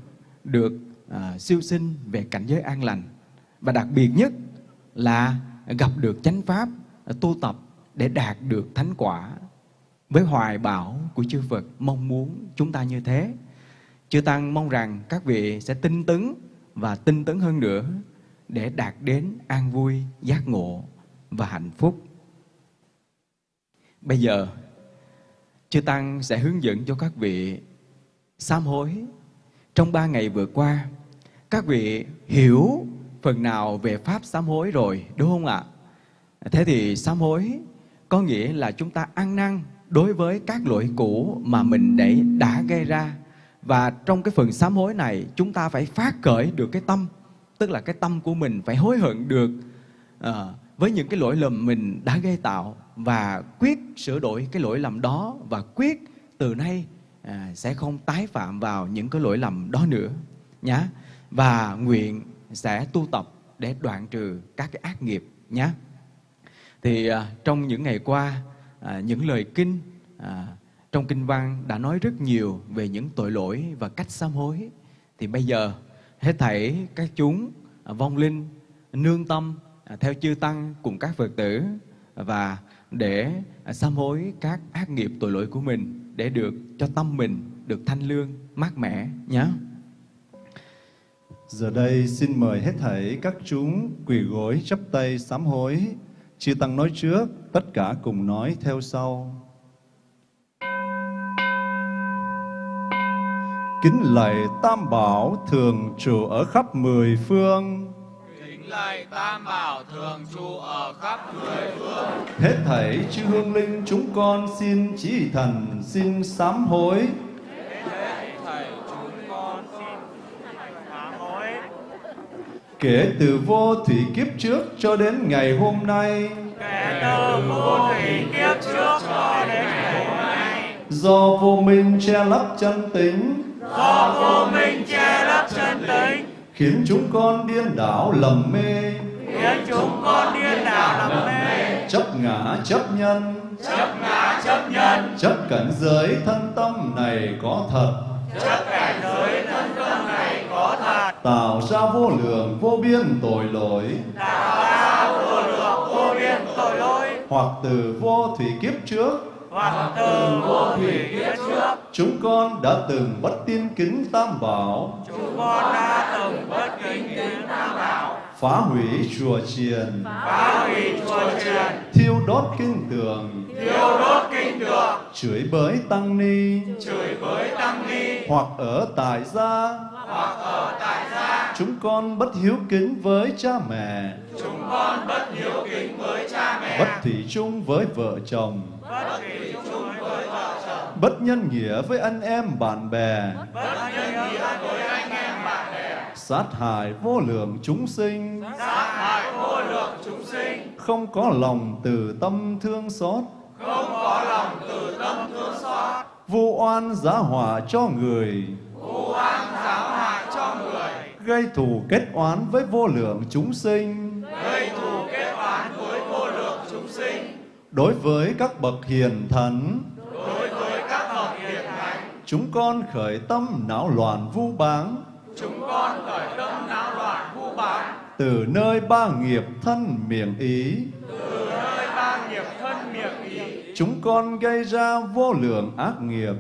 được à, siêu sinh về cảnh giới an lành và đặc biệt nhất là gặp được chánh pháp tu tập để đạt được thánh quả với hoài bão của chư Phật mong muốn chúng ta như thế. Chư Tăng mong rằng các vị sẽ tinh tấn và tinh tấn hơn nữa để đạt đến an vui, giác ngộ và hạnh phúc. Bây giờ, Chư Tăng sẽ hướng dẫn cho các vị sám hối. Trong ba ngày vừa qua, các vị hiểu phần nào về Pháp sám hối rồi, đúng không ạ? Thế thì sám hối có nghĩa là chúng ta ăn năn đối với các lỗi cũ mà mình để đã gây ra. Và trong cái phần sám hối này, chúng ta phải phát khởi được cái tâm tức là cái tâm của mình phải hối hận được à, với những cái lỗi lầm mình đã gây tạo và quyết sửa đổi cái lỗi lầm đó và quyết từ nay à, sẽ không tái phạm vào những cái lỗi lầm đó nữa nhá và nguyện sẽ tu tập để đoạn trừ các cái ác nghiệp nhé thì à, trong những ngày qua à, những lời kinh à, trong kinh văn đã nói rất nhiều về những tội lỗi và cách sám hối thì bây giờ hết thảy các chúng à, vong linh nương tâm à, theo chư tăng cùng các Phật tử và để à, sám hối các ác nghiệp tội lỗi của mình để được cho tâm mình được thanh lương, mát mẻ nhé. Giờ đây xin mời hết thảy các chúng quỳ gối chắp tay sám hối. Chư Tăng nói trước, tất cả cùng nói theo sau. Kính lạy Tam Bảo thường trụ ở khắp mười phương. Kính lạy Tam Bảo thường trụ ở khắp mười phương. Hết thảy chư hương linh chúng con xin chỉ thần xin sám hối. Hết thảy chúng con xin sám hối. Kể từ vô thủy kiếp trước cho đến ngày hôm nay, Kể từ vô thủy kiếp trước cho đến ngày hôm nay, do vô minh che lấp chân tính, do vô minh che lấp chân tính, khiến chúng con điên đảo lầm mê, khiến chúng con điên đảo lầm mê, chấp ngã chấp nhân, chấp ngã chấp nhân, chấp cảnh giới thân tâm này có thật, chấp cảnh giới thân tâm này có thật, tạo ra vô lượng vô biên tội lỗi, tạo ra vô lượng vô biên tội lỗi, hoặc từ vô thủy kiếp trước, hoặc từ vô thủy kiếp trước, chúng con đã từng bất tin kính tam bảo, chúng con đã từng bất kính kính tam bảo, phá hủy chùa chiền, phá hủy chùa chiền, thiêu đốt kinh tường, thiêu đốt kinh tượng, chửi bới tăng ni, chửi bới tăng ni, hoặc ở tại gia, hoặc ở tại gia, chúng con bất hiếu kính với cha mẹ, chúng con bất hiếu kính với cha mẹ, bất thủy chung với vợ chồng, bất thủy chung với vợ chồng, bất nhân nghĩa với anh em bạn bè, bất nhân nghĩa với anh em bạn bè, sát hại vô lượng chúng sinh, sát hại vô lượng chúng sinh, không có lòng từ tâm thương xót, không có lòng từ tâm thương xót, vu oan giá họa cho người, vu oan giá hại cho người, gây thù kết oán với vô lượng chúng sinh, gây thù kết oán với vô lượng chúng sinh, đối với các bậc hiền thần, đối với các bậc hiền thánh, chúng con khởi tâm não loạn vu báng, chúng con khởi tâm não loạn vu báng, từ nơi ba nghiệp thân miệng ý, từ nơi ba nghiệp thân miệng ý, chúng con gây ra vô lượng ác nghiệp,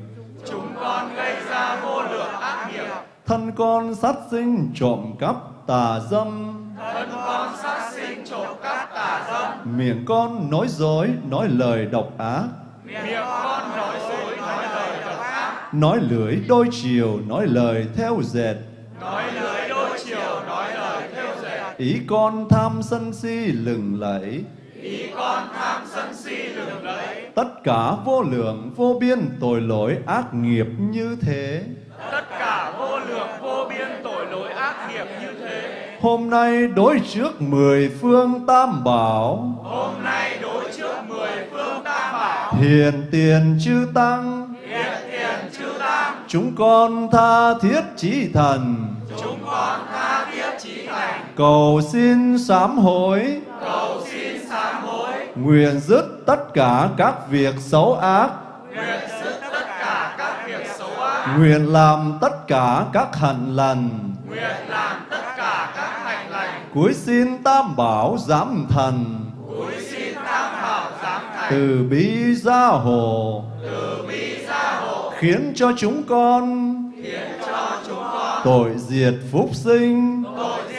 chúng con gây ra vô lượng ác nghiệp, thân con sát sinh trộm cắp tà dâm, thân con sát sinh trộm cắp tà dâm, miệng con nói dối nói lời độc ác, miệng con nói dối nói lời độc ác, nói lưỡi đôi chiều nói lời theo dệt, ý con tham sân si lừng lẫy, ý con tham sân si lừng lẫy, tất cả vô lượng vô biên tội lỗi ác nghiệp như thế. tất cả vô lượng vô biên tội lỗi ác nghiệp như thế. Hôm nay đối trước mười phương tam bảo, Hôm nay đối trước mười phương tam bảo, hiền tiền chư tăng, hiện tiền chư tăng, chúng con tha thiết chí thần, chúng con tha cầu xin sám hối, cầu xin sám hối, nguyện dứt tất cả các việc xấu ác, nguyện dứt tất cả các việc xấu ác, nguyện làm tất cả các hạnh lành, nguyện làm tất cả các hành lành, cuối xin tam bảo giám thần, cúi xin tam bảo giám thành, từ bi gia hộ, từ bi gia hộ, khiến cho chúng con khiến cho chúng con tội diệt phúc sinh, tội diệt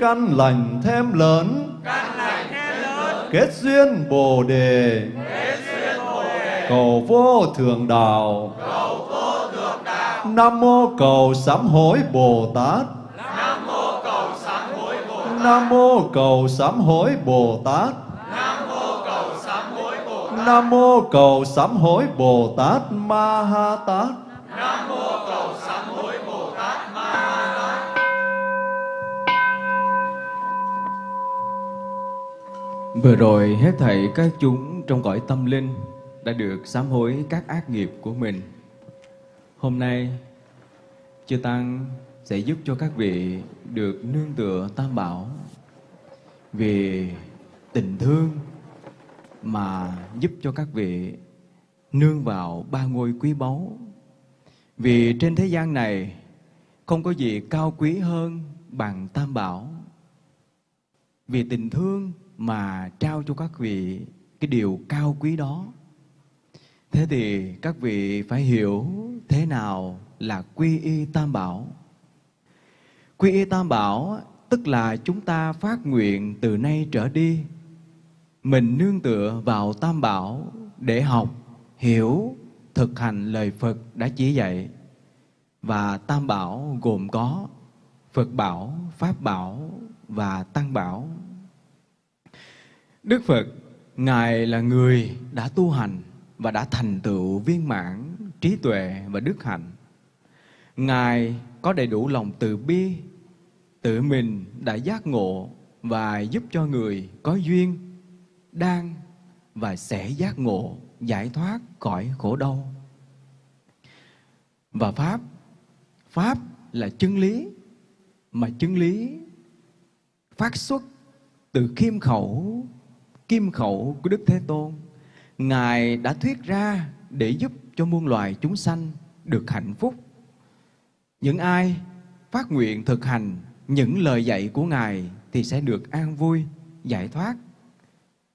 căn lành thêm lớn, căn lành thêm lớn, kết duyên bồ đề, kết duyên bồ đề, cầu vô thượng đạo, cầu vô thượng đạo, nam mô cầu sám hối bồ tát, nam mô cầu sám hối bồ tát. nam mô cầu sám hối bồ tát, Nam mô cầu sám hối Bồ Tát. nam mô cầu sám hối bồ tát ma ha tát. Nam mô Vừa rồi hết thảy các chúng trong cõi tâm linh đã được sám hối các ác nghiệp của mình. Hôm nay, Chư Tăng sẽ giúp cho các vị được nương tựa Tam Bảo vì tình thương mà giúp cho các vị nương vào ba ngôi quý báu. Vì trên thế gian này không có gì cao quý hơn bằng Tam Bảo. vì tình thương mà trao cho các vị cái điều cao quý đó. Thế thì các vị phải hiểu thế nào là quy y tam bảo. Quy y tam bảo tức là chúng ta phát nguyện từ nay trở đi mình nương tựa vào tam bảo để học, hiểu, thực hành lời Phật đã chỉ dạy. Và tam bảo gồm có Phật bảo, Pháp bảo và Tăng bảo. Đức Phật, Ngài là người đã tu hành và đã thành tựu viên mãn trí tuệ và đức hạnh. Ngài có đầy đủ lòng từ bi, tự mình đã giác ngộ và giúp cho người có duyên, đang và sẽ giác ngộ, giải thoát khỏi khổ đau. Và Pháp, Pháp là chân lý, mà chân lý phát xuất từ khiêm khẩu, kim khẩu của Đức Thế Tôn. Ngài đã thuyết ra để giúp cho muôn loài chúng sanh được hạnh phúc. Những ai phát nguyện thực hành những lời dạy của Ngài thì sẽ được an vui, giải thoát.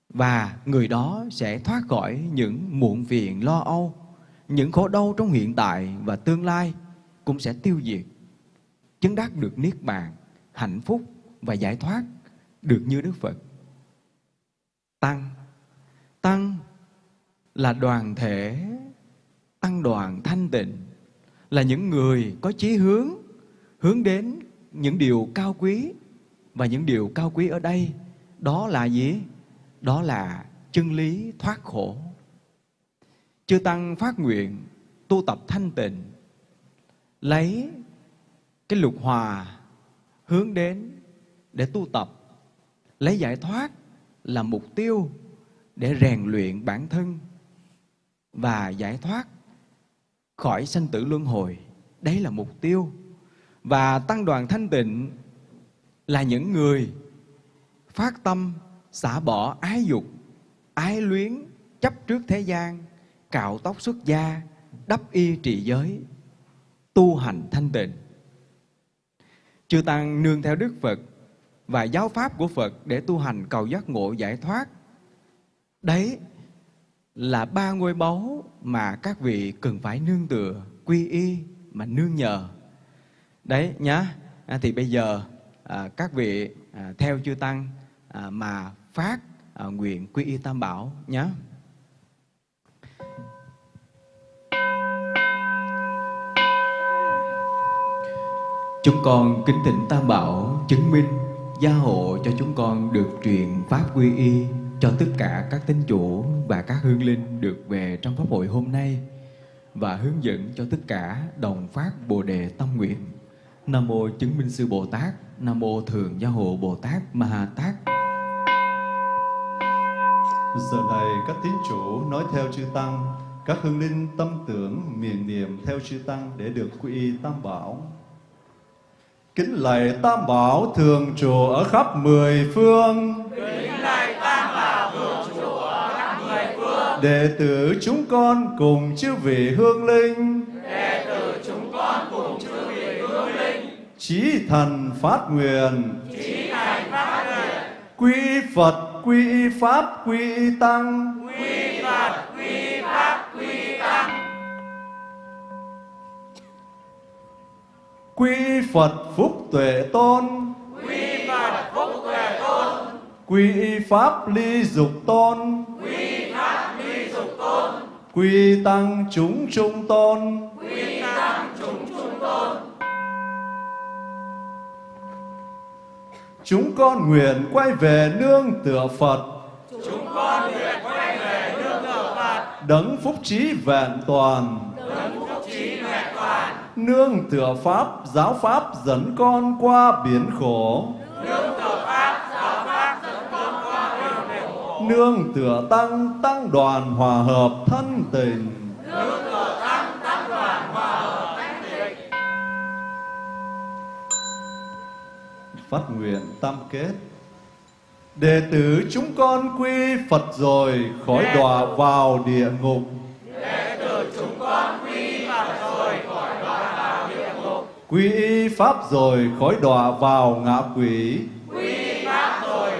Và người đó sẽ thoát khỏi những muộn phiền lo âu, những khổ đau trong hiện tại và tương lai cũng sẽ tiêu diệt, chứng đắc được niết bàn, hạnh phúc và giải thoát được như Đức Phật. Tăng, tăng là đoàn thể, tăng đoàn thanh tịnh, là những người có chí hướng, hướng đến những điều cao quý và những điều cao quý ở đây đó là gì? Đó là chân lý thoát khổ. Chư Tăng phát nguyện tu tập thanh tịnh, lấy cái lục hòa hướng đến để tu tập, lấy giải thoát là mục tiêu để rèn luyện bản thân và giải thoát khỏi sanh tử luân hồi. Đấy là mục tiêu. Và tăng đoàn thanh tịnh là những người phát tâm xả bỏ ái dục, ái luyến, chấp trước thế gian, cạo tóc xuất gia, đắp y trị giới, tu hành thanh tịnh. Chư Tăng nương theo Đức Phật và giáo pháp của Phật để tu hành cầu giác ngộ giải thoát. Đấy là ba ngôi báu mà các vị cần phải nương tựa, quy y mà nương nhờ. Đấy nhá. À, thì bây giờ à, các vị à, theo chư tăng à, mà phát à, nguyện quy y tam bảo nhé. Chúng con kính thỉnh Tam Bảo chứng minh gia hộ cho chúng con được truyền pháp quy y cho tất cả các tín chủ và các hương linh được về trong pháp hội hôm nay và hướng dẫn cho tất cả đồng phát Bồ đề tâm nguyện. Nam mô chứng minh sư Bồ Tát, Nam mô thường gia hộ Bồ Tát Ma Ha Tát. Giờ này các tín chủ nói theo chư tăng, các hương linh tâm tưởng miền niệm theo chư tăng để được quy y tam bảo. Kính lạy tam bảo thường trụ ở khắp mười phương. Kính lạy tam bảo thường trụ ở khắp mười phương. Đệ tử chúng con cùng chư vị hương linh. Đệ tử chúng con cùng chư vị hương linh. Chí thần phát nguyện. Chí thành phát nguyện. Quy Phật, quy Pháp, quy Tăng. Quy Quy Phật phúc tuệ tôn. Quy Phật phúc tuệ tôn. Quy Pháp ly dục tôn. Quy Pháp ly dục tôn. Quy Tăng chúng trung tôn. Quy Tăng chúng trung tôn. Chúng con nguyện quay về nương tựa Phật. Chúng con nguyện quay về nương tựa Phật. Đấng phúc trí vẹn toàn. Đấng phúc trí vẹn toàn. Nương tựa Pháp, giáo Pháp dẫn con qua biển khổ. Nương tựa Pháp, giáo Pháp dẫn con qua biển khổ. Nương tựa Tăng, Tăng đoàn hòa hợp thân tình. Nương tựa Tăng, Tăng đoàn hòa hợp thân tình Phát nguyện tam kết. Đệ tử chúng con quy Phật rồi khỏi đọa vào địa ngục. Đệ tử chúng Quy y Pháp rồi khỏi đọa vào ngạ quỷ. Quy Pháp rồi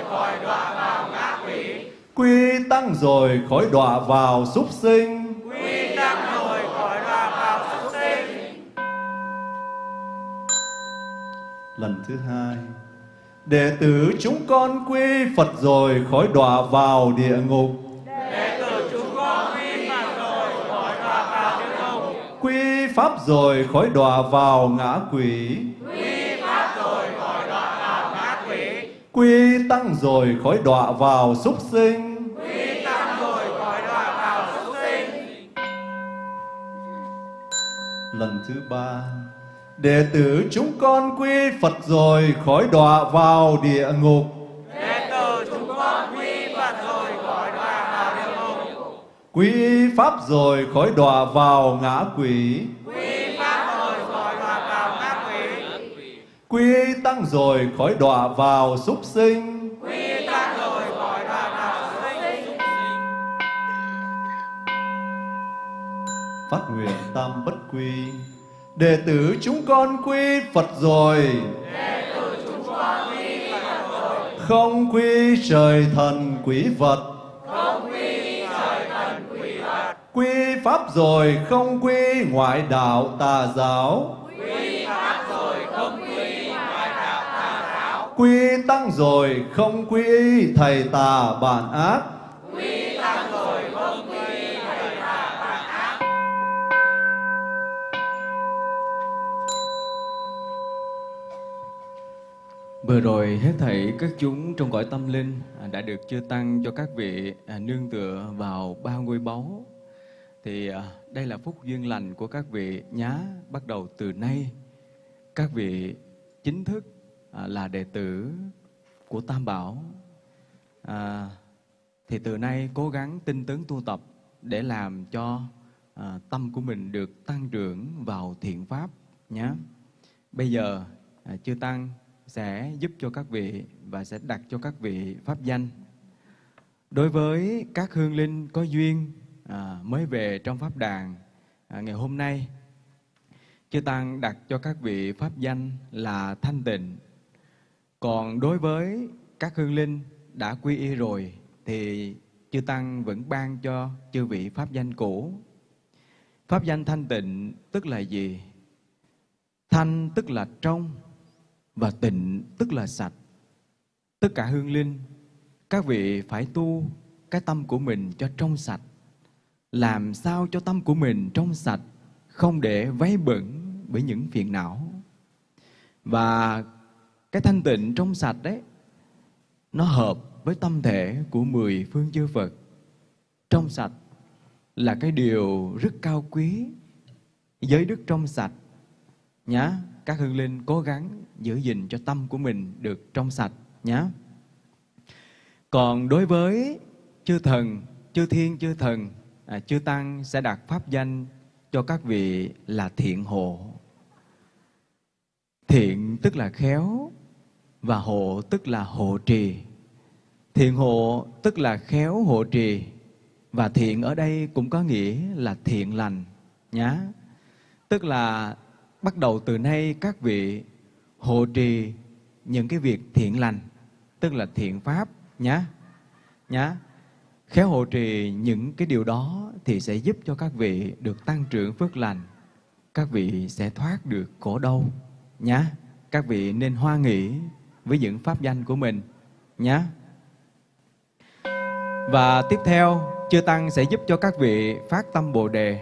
quy tăng rồi khỏi đọa vào súc sinh. Quy tăng rồi khỏi đọa vào súc sinh. Lần thứ hai đệ tử chúng con quy phật rồi khỏi đọa vào địa ngục pháp rồi khỏi đọa vào ngã quỷ. Quy pháp rồi khỏi đọa vào ngã quỷ quy tăng rồi khỏi đọa vào súc sinh. Quy tăng rồi khỏi đọa vào súc sinh lần thứ ba, đệ tử chúng con quy phật rồi khỏi đọa vào địa ngục. Đệ tử chúng con quy phật rồi khỏi đọa vào địa ngục quy pháp rồi khỏi đọa vào ngã quỷ quy pháp rồi khỏi đọa vào ngã quỷ quy tăng rồi khỏi đọa vào súc sinh. Quy tăng rồi khỏi đọa vào súc sinh. Phát nguyện tam bất quy. Đệ tử chúng con quy phật rồi. Không quy trời thần quỷ vật. Quy pháp rồi không quy ngoại đạo tà giáo. Quy Quy tăng rồi không quy thầy tà bản ác Quy Vừa rồi hết thảy các chúng trong cõi tâm linh à, đã được chư tăng cho các vị à, nương tựa vào ba ngôi báu. Thì à, đây là phúc duyên lành của các vị nhá. Bắt đầu từ nay, các vị chính thức À, là đệ tử của Tam Bảo. À, thì từ nay cố gắng tinh tấn tu tập để làm cho à, tâm của mình được tăng trưởng vào thiện pháp nhé. Bây giờ à, chư tăng sẽ giúp cho các vị và sẽ đặt cho các vị pháp danh. Đối với các hương linh có duyên à, mới về trong pháp đàn à, ngày hôm nay, chư tăng đặt cho các vị pháp danh là thanh tịnh. Còn đối với các hương linh đã quy y rồi thì chư tăng vẫn ban cho chư vị pháp danh cũ. Pháp danh thanh tịnh tức là gì? Thanh tức là trong, và tịnh tức là sạch. Tất cả hương linh, các vị phải tu cái tâm của mình cho trong sạch. Làm sao cho tâm của mình trong sạch, không để váy bẩn bởi những phiền não. Và cái thanh tịnh trong sạch đấy, nó hợp với tâm thể của mười phương chư Phật. Trong sạch là cái điều rất cao quý, giới đức trong sạch. Nhá, các hương linh cố gắng giữ gìn cho tâm của mình được trong sạch nhá Còn đối với chư thần, chư thiên, chư thần, à, chư tăng sẽ đặt pháp danh cho các vị là thiện hộ. Thiện tức là khéo và hộ tức là hộ trì. Thiện hộ tức là khéo hộ trì và thiện ở đây cũng có nghĩa là thiện lành nhá. Tức là bắt đầu từ nay các vị hộ trì những cái việc thiện lành, tức là thiện pháp nhá. Nhá. Khéo hộ trì những cái điều đó thì sẽ giúp cho các vị được tăng trưởng phước lành. Các vị sẽ thoát được khổ đau nhá. Các vị nên hoa nghĩ với những pháp danh của mình nhé Và tiếp theo, chư tăng sẽ giúp cho các vị phát tâm Bồ đề.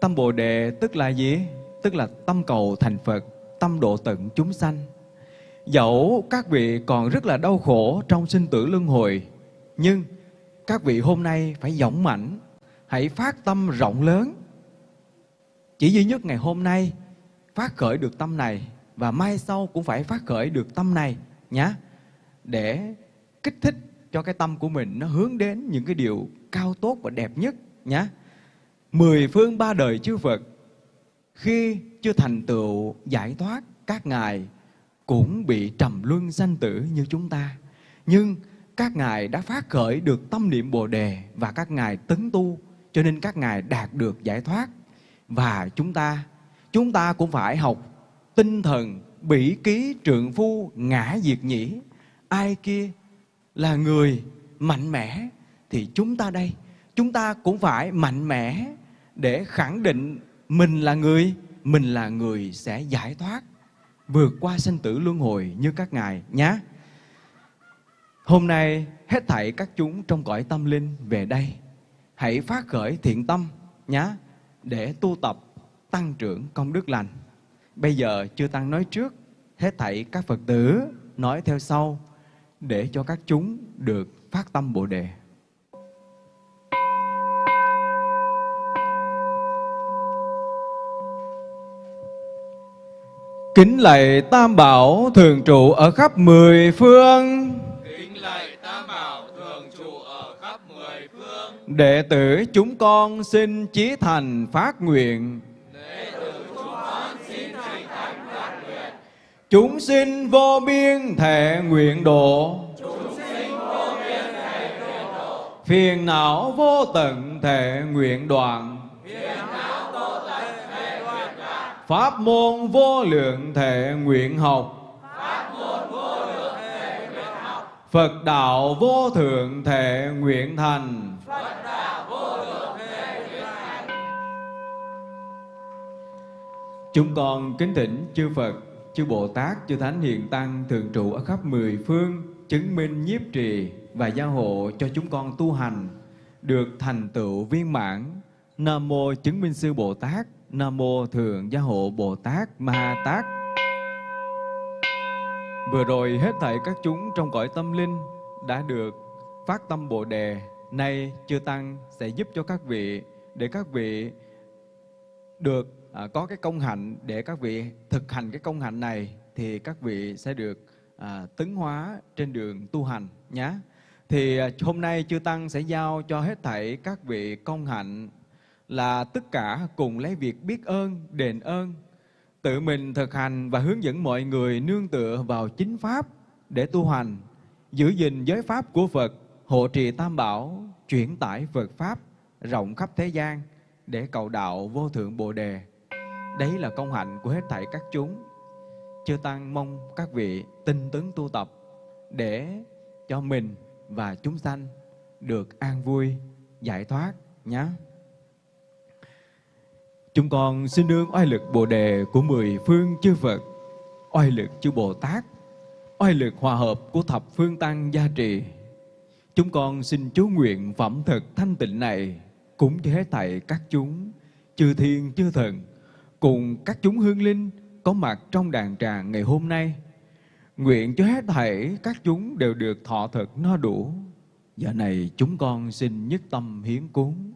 Tâm Bồ đề tức là gì? Tức là tâm cầu thành Phật tâm độ tận chúng sanh. Dẫu các vị còn rất là đau khổ trong sinh tử luân hồi, nhưng các vị hôm nay phải dũng mạnh hãy phát tâm rộng lớn. Chỉ duy nhất ngày hôm nay phát khởi được tâm này và mai sau cũng phải phát khởi được tâm này nhé để kích thích cho cái tâm của mình nó hướng đến những cái điều cao tốt và đẹp nhất nhé. Mười phương ba đời chư Phật, khi chưa thành tựu giải thoát các ngài cũng bị trầm luân sanh tử như chúng ta nhưng các ngài đã phát khởi được tâm niệm bồ đề và các ngài tấn tu, cho nên các ngài đạt được giải thoát và chúng ta chúng ta cũng phải học tinh thần bỉ ký trượng phu ngã diệt nhĩ. Ai kia là người mạnh mẽ thì chúng ta đây. Chúng ta cũng phải mạnh mẽ để khẳng định mình là người, mình là người sẽ giải thoát, vượt qua sinh tử luân hồi như các ngài nhé hôm nay hết thảy các chúng trong cõi tâm linh về đây. Hãy phát khởi thiện tâm nhé để tu tập tăng trưởng công đức lành bây giờ chưa tăng nói trước hết thảy các phật tử nói theo sau để cho các chúng được phát tâm bồ đề Kính lạy Tam Bảo thường trụ ở khắp mười phương. Kính lạy Tam Bảo thường trụ ở khắp mười phương. Đệ tử chúng con xin chí thành phát nguyện. Đệ tử chúng con xin thành thành phát nguyện. Chúng sinh vô biên thể nguyện độ. Chúng sinh vô biên thể nguyện độ. Phiền não vô tận thể nguyện đoạn. Phiền não vô tận thể nguyện đoạn. Pháp môn vô lượng thể nguyện học. Pháp môn vô lượng thể nguyện học. Phật đạo vô thượng thể nguyện thành. Phật đạo vô thượng thể nguyện thành. Chúng con kính thỉnh chư Phật, chư Bồ Tát, chư Thánh Hiền Tăng thường trụ ở khắp mười phương, chứng minh nhiếp trì và gia hộ cho chúng con tu hành được thành tựu viên mãn. Nam mô chứng minh sư Bồ Tát, Nam mô Thượng Gia hộ Bồ Tát Ma Ha Tát. Vừa rồi hết thảy các chúng trong cõi tâm linh đã được phát tâm Bồ đề. Nay chư tăng sẽ giúp cho các vị để các vị được à, có cái công hạnh để các vị thực hành cái công hạnh này thì các vị sẽ được à, tấn hóa trên đường tu hành nhé. Thì à, hôm nay chư tăng sẽ giao cho hết thảy các vị công hạnh là tất cả cùng lấy việc biết ơn, đền ơn, tự mình thực hành và hướng dẫn mọi người nương tựa vào chính pháp để tu hành, giữ gìn giới pháp của Phật, hộ trì tam bảo, chuyển tải Phật pháp rộng khắp thế gian để cầu đạo vô thượng Bồ đề. Đấy là công hạnh của hết thảy các chúng. Chư tăng mong các vị tinh tấn tu tập để cho mình và chúng sanh được an vui, giải thoát nhé. Chúng con xin nương oai lực Bồ đề của mười phương chư Phật, oai lực chư Bồ Tát, oai lực hòa hợp của thập phương tăng gia trì. Chúng con xin chú nguyện phẩm thực thanh tịnh này cũng cho hết thảy các chúng, chư thiên chư thần, cùng các chúng hương linh có mặt trong đàn tràng ngày hôm nay. Nguyện cho hết thảy các chúng đều được thọ thực no đủ. Giờ này chúng con xin nhất tâm hiến cúng.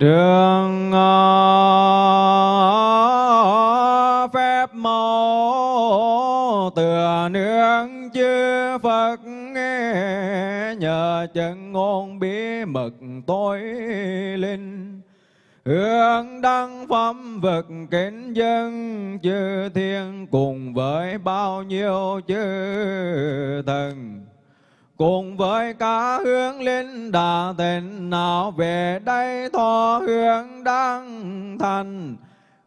Trường ờ, phép mẫu tựa nương chư Phật chân ngôn bí mật tối linh. Hương đăng phẩm vật kính dân chư thiên cùng với bao nhiêu chư thần. Cùng với cả hướng linh đà tịnh, nào về đây thọ hương đăng thành.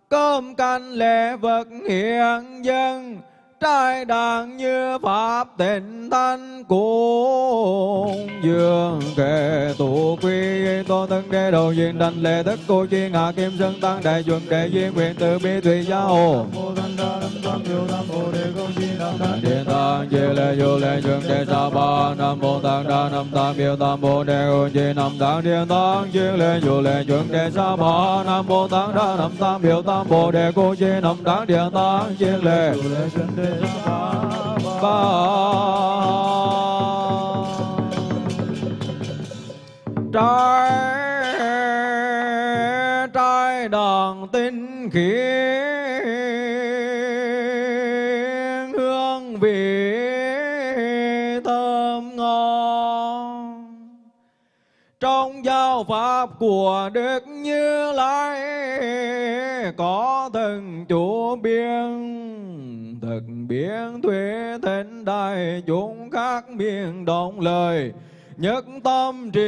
Cơm canh lễ vật hiện dân trai đàn như pháp tịnh thanh cùng dương kệ tụ quy tô thân đế đầu duyên đảnh lễ tất cô chi ngạ kim sơn tăng đại chuẩn đệ duyên nguyện từ bi tùy giáo điện tăng chi lệ du lệ chuẩn đệ sa ba nam mô tăng đa nam tăng biểu tam bồ đề ô chi nam tăng điện tăng chi lệ du lệ chuẩn đệ sa ba nam mô tăng đa nam tăng biểu tam bồ đề cô chi nam tăng điện tăng di lệ ba trái trai đàn tinh khiết hương vị thơm ngon trong giáo pháp của đức như lai có thần chủ biên thực biến thuế thánh đại chúng khác miệng động lời nhất tâm trì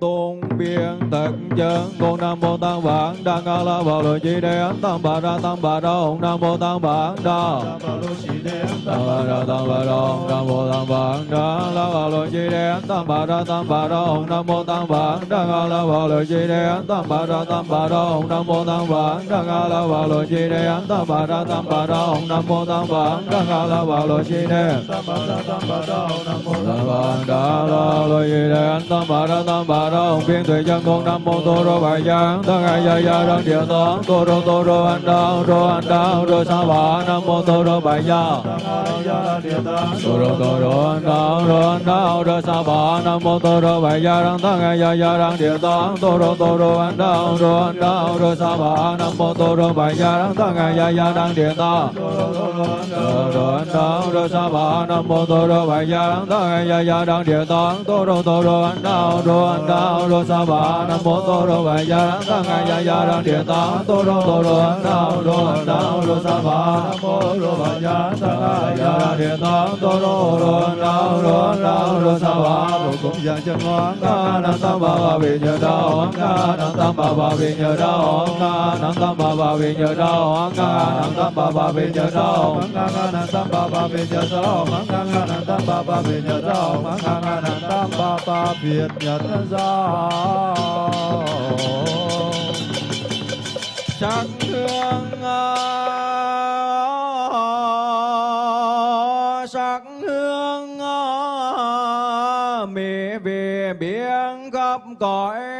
tôn biên tật chân con nam mô tăng bản đa ca la bảo lộ chi đề ấn tăng bà ra tăng bà ra ông nam mô tăng bản đa tăng bà ra tăng bà ra ông nam mô tăng bản đa la bảo lộ chi đề ấn tăng bà ra tăng bà ra ông nam mô tăng bản đa ca la bảo lộ chi đề ấn tăng bà ra tăng bà ra ông nam mô tăng bản đa ca la bảo lộ chi đề ấn tăng bà ra tăng bà ra ông nam mô tăng bản đa ca la bảo lộ chi đề tăng bà ra tăng bà ra ông nam mô tăng bản đa la lo gì đề anh tam bà ra tam bà ra ông biên tuệ chân con nam mô tô rô bài giang tăng ai gia gia đăng địa toán tô rô tô rô anh đao rô anh đao rô sa bà nam mô tô rô bài giang tô rô tô rô anh đao rô anh đao rô sa bà nam mô tô rô bài giang đăng tăng ai gia gia đăng địa toán tô rô tô rô anh đao rô anh đao rô sa bà nam mô tô rô bài giang đăng tăng ai gia gia đăng địa toán tô rô anh đao rô sa bà nam mô tô rô bài giang đăng tăng ai gia gia đăng địa toán tô rô tô rô an đao rô an đao rô sa ba nam mô tô rô bài gia đăng ta ngai gia gia đăng địa ta tô rô tô rô an đao rô an đao rô sa ba nam mô rô bài gia đăng tăng ai gia đăng địa ta tô rô rô an đao rô an đao rô sa ba rô cũng giang chân ngoan ca nam tam ba ba vì nhờ đau an ca nam tam ba ba vì nhờ đau an ca nam tam ba ba vì nhờ đau an ca nam tam ba ba vì nhờ đau anh ca nam tam ba ba vì nhờ đau anh ca nam tam ba ba vì nhờ đau anh ca nam tam bà ta việt nhật giáo, sắc hương à, sắc hương à, mẹ về biển khắp cõi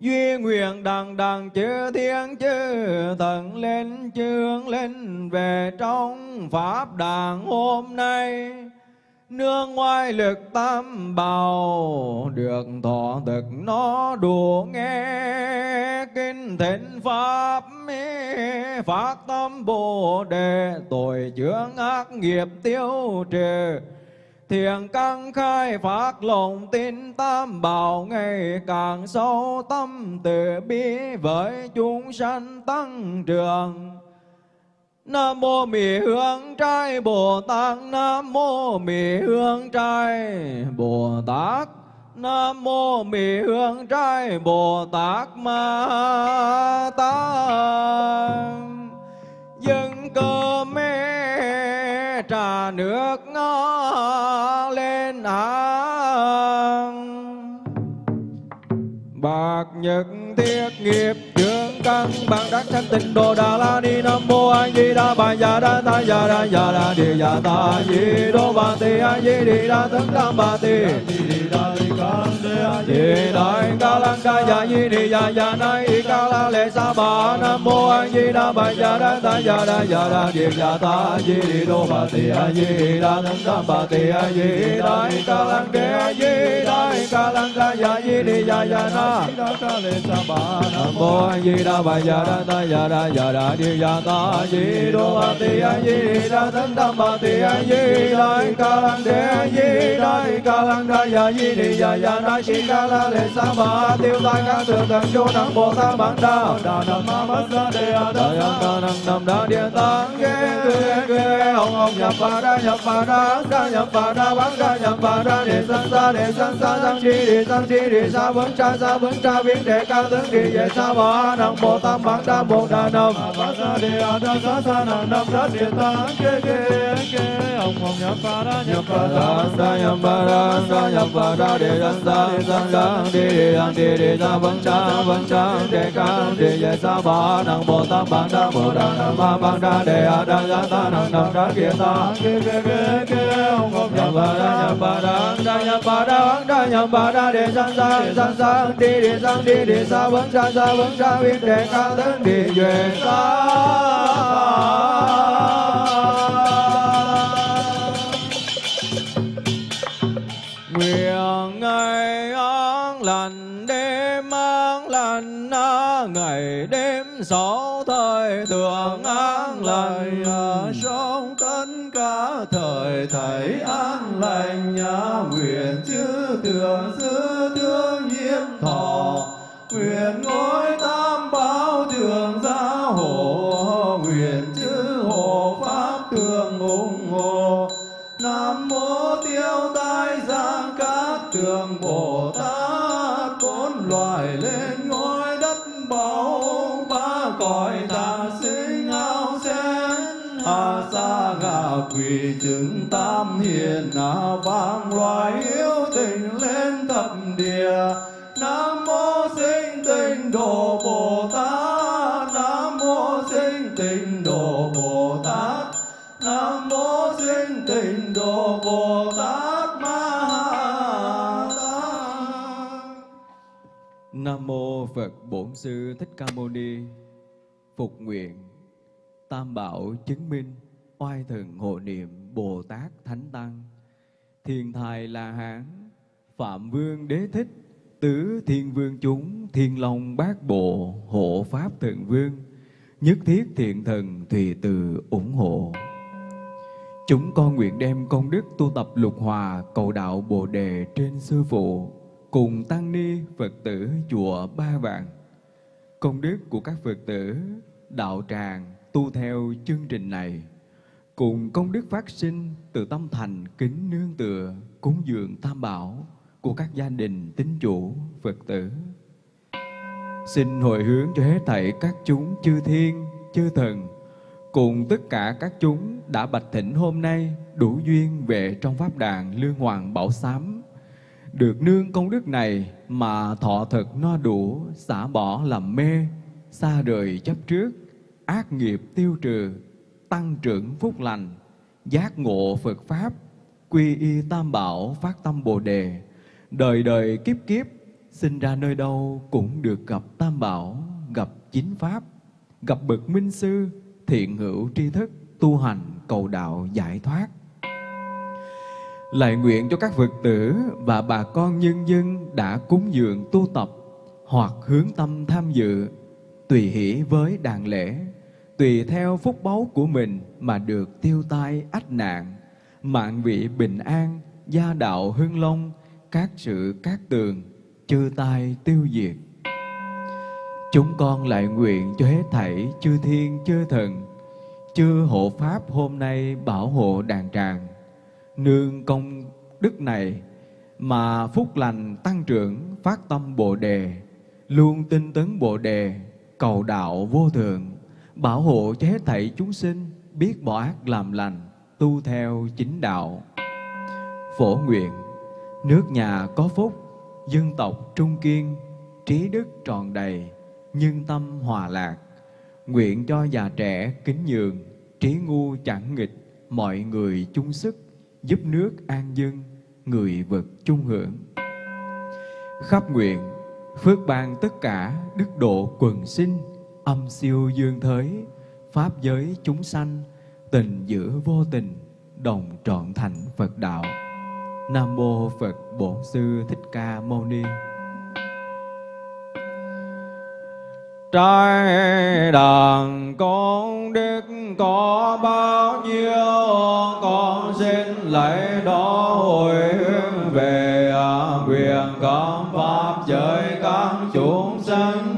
duy nguyện đằng đằng chư thiên chư thần lên chương lên về trong pháp đàn hôm nay. Nương ngoài lực tam bào, được thọ thực nó đủ nghe. Kinh thịnh pháp phát tâm bồ đề, tội chướng ác nghiệp tiêu trừ thiền căn khai phát lòng tin tam bảo ngày càng sâu tâm từ bi với chúng sanh tăng trưởng. Nam mô Mì Hương Trai Bồ Tát, Nam mô Mì Hương Trai Bồ Tát, Nam mô Mì Hương Trai Bồ Tát Ma Tát. Dân cơ mê trà nước ngó lên hàng Bạc nhật thiết nghiệp chưa căn bằng đắc thanh tịnh đồ đà la ni nam mô a di đà bà già đa ta già đa già đa di già ta di đô bà ti a di đi đa thân tam bà ti di đại ca lăng ca già di đi già già na ca la lệ sa bà nam mô a di đà bà già đa ta già đa già đa di già ta di đi đô bà ti a di đa thân tam bà ti a di đại ca lăng đê a di đại ca lăng ca già di đi già già na nam mô a di đà bà ya đa ta ya đa ya đa di ya ta di đô ba ti a di đa tấn tam ba ti a di đại ca lang đế a di đại ca lang đa ya di đi ya ya na si ca la lệ sa ma tiêu tai ca thượng thần chu năng bồ tát bản đa đà nam ma bát sa đề a đà ya ca năng nam đa địa tạng ghê ghê ghê ông ông nhập ba đa nhập ba đa đa nhập ba đa bán đa nhập ba đa để san sa để san sa sang chi để sang chi để sa vấn cha sa vấn cha biến để ca tướng kỳ về sa ba năng bồ tát bát đa bồ đà nam bát sa đề a đa sa sa năng nam sa địa ta ke ke ke ông ông nhập bà đa nhập bà đa đa nhập bà đa đa nhập bà đa đề san sa đề san sa đề đề an đề đề sa vấn cha vấn đề ca đề sa năng bồ tát đa bồ nam đa đề a đa ta năng nam đa kia ta ông đa đa đa đa đa đa đề sa đề sa đề đề sang đề đề sa sa đề ca tướng đề về sa lành đêm an lành ngày đêm sáu thời thường an lành. Sống tất cả thời thầy an lành nguyện chư tưởng sư thương nhiếp thọ. Nguyện ngôi tam bảo thường gia hộ nguyện chư hộ pháp thường ủng hộ. Nam mô tiêu tai giang các a thủy chứng tam hiền na vang loài hiếu tình lên thập địa. Nam mô sinh tình độ bồ tát nam mô sinh tình độ bồ tát nam mô sinh tình độ bồ tát ma tát Nam mô Phật Bổn Sư Thích Ca Mâu Ni. Phục nguyện Tam bảo chứng minh oai thần hộ niệm Bồ Tát Thánh Tăng. Thiên Thài La Hán, Phạm Vương Đế Thích, Tứ Thiên Vương chúng, Thiên Long Bát Bộ, Hộ Pháp thượng Vương, nhất thiết thiện thần tùy từ ủng hộ. Chúng con nguyện đem công đức tu tập lục hòa cầu đạo Bồ Đề trên Sư Phụ cùng Tăng Ni Phật tử chùa Ba Vạn. Công đức của các Phật tử đạo tràng tu theo chương trình này cùng công đức phát sinh từ tâm thành kính nương tựa cúng dường tam bảo của các gia đình tín chủ Phật tử. Xin hồi hướng cho hết thảy các chúng chư thiên, chư thần cùng tất cả các chúng đã bạch thỉnh hôm nay đủ duyên về trong pháp đàn lương hoàng bảo sám được nương công đức này mà thọ thực no đủ xả bỏ làm mê xa rời chấp trước ác nghiệp tiêu trừ tăng trưởng phúc lành giác ngộ Phật pháp quy y tam bảo phát tâm bồ đề. Đời đời kiếp kiếp sinh ra nơi đâu cũng được gặp tam bảo gặp chính pháp gặp bậc minh sư thiện hữu tri thức tu hành cầu đạo giải thoát. Lại nguyện cho các Phật tử và bà con nhân dân đã cúng dường tu tập hoặc hướng tâm tham dự, tùy hỷ với đàn lễ, tùy theo phúc báu của mình mà được tiêu tai ách nạn, mạng vị bình an, gia đạo hưng long, các sự các tường, chư tai tiêu diệt. Chúng con lại nguyện cho hết thảy chư thiên chư thần, chư hộ pháp hôm nay bảo hộ đàn tràng, nương công đức này mà phúc lành tăng trưởng phát tâm bồ đề luôn tinh tấn bồ đề cầu đạo vô thượng bảo hộ cho hết thảy chúng sinh biết bỏ ác làm lành tu theo chính đạo phổ nguyện nước nhà có phúc dân tộc trung kiên trí đức tròn đầy nhân tâm hòa lạc nguyện cho già trẻ kính nhường trí ngu chẳng nghịch mọi người chung sức giúp nước an dân, người vật chung hưởng. Khắp nguyện, phước ban tất cả đức độ quần sinh, âm siêu dương thới, pháp giới chúng sanh, tình giữa vô tình, đồng trọn thành Phật đạo. Nam mô Phật Bổn Sư Thích Ca Mâu Ni. Trái đàn con đức có bao nhiêu Con xin lấy đó hồi hướng về à, quyền cảm pháp giới các chúng sanh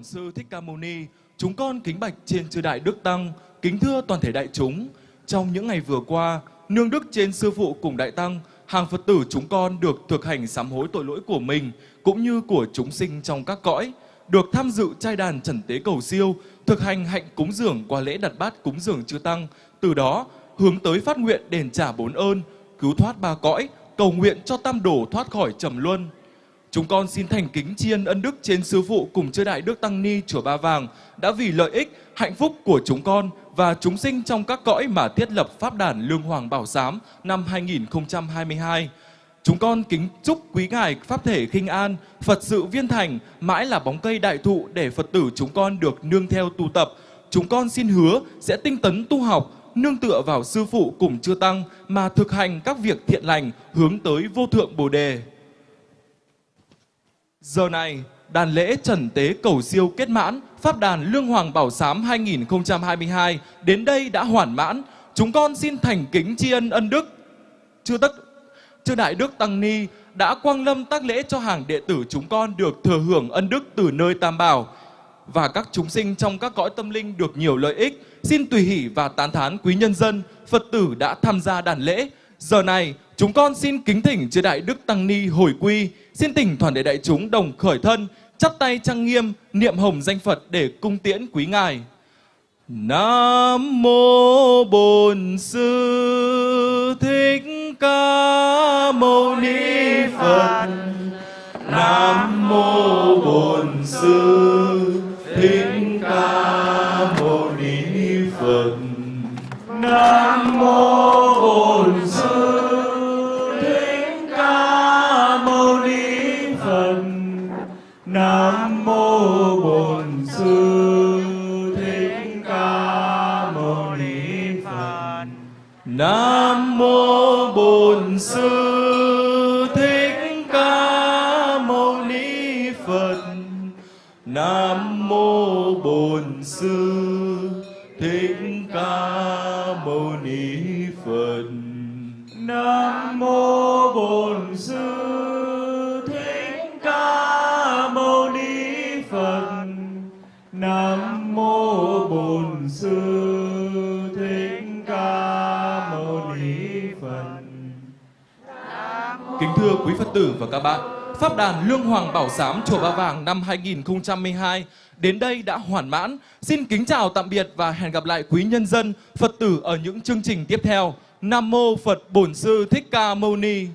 Bổn Sư Thích Ca Mâu Ni. Chúng con kính bạch trên chư đại đức tăng, kính thưa toàn thể đại chúng. Trong những ngày vừa qua, nương đức trên sư phụ cùng đại tăng, hàng Phật tử chúng con được thực hành sám hối tội lỗi của mình cũng như của chúng sinh trong các cõi, được tham dự trai đàn trần tế cầu siêu, thực hành hạnh cúng dường qua lễ đặt bát cúng dường chư tăng, từ đó hướng tới phát nguyện đền trả bốn ơn, cứu thoát ba cõi, cầu nguyện cho tam đổ thoát khỏi trầm luân. Chúng con xin thành kính tri ân ân đức trên sư phụ cùng chư đại đức tăng ni chùa Ba Vàng đã vì lợi ích, hạnh phúc của chúng con và chúng sinh trong các cõi mà thiết lập pháp đàn Lương Hoàng Bảo Giám năm 2022. Chúng con kính chúc quý ngài pháp thể khinh an, Phật sự viên thành, mãi là bóng cây đại thụ để Phật tử chúng con được nương theo tu tập. Chúng con xin hứa sẽ tinh tấn tu học, nương tựa vào sư phụ cùng chư tăng mà thực hành các việc thiện lành hướng tới vô thượng Bồ đề. Giờ này, đàn lễ trần tế cầu siêu kết mãn, Pháp đàn Lương Hoàng Bảo Sám 2022 đến đây đã hoàn mãn. Chúng con xin thành kính tri ân ân đức. Chư tất chư đại đức tăng ni đã quang lâm tác lễ cho hàng đệ tử chúng con được thừa hưởng ân đức từ nơi Tam Bảo và các chúng sinh trong các cõi tâm linh được nhiều lợi ích. Xin tùy hỷ và tán thán quý nhân dân, Phật tử đã tham gia đàn lễ. Giờ này, chúng con xin kính thỉnh chư đại đức tăng ni hồi quy, xin tỉnh toàn thể đại chúng đồng khởi thân, chắp tay trang nghiêm, niệm hồng danh Phật để cung tiễn quý ngài. Nam mô Bổn Sư Thích Ca Mâu Ni Phật. Nam mô Bổn Sư Thích Ca Mâu Ni Phật. Nam mô Bổn Sư thưa quý Phật tử và các bạn, Pháp đàn Lương Hoàng Bảo Giám Chùa Ba Vàng năm 2012 đến đây đã hoàn mãn. Xin kính chào tạm biệt và hẹn gặp lại quý nhân dân, Phật tử ở những chương trình tiếp theo. Nam Mô Phật Bổn Sư Thích Ca Mâu Ni.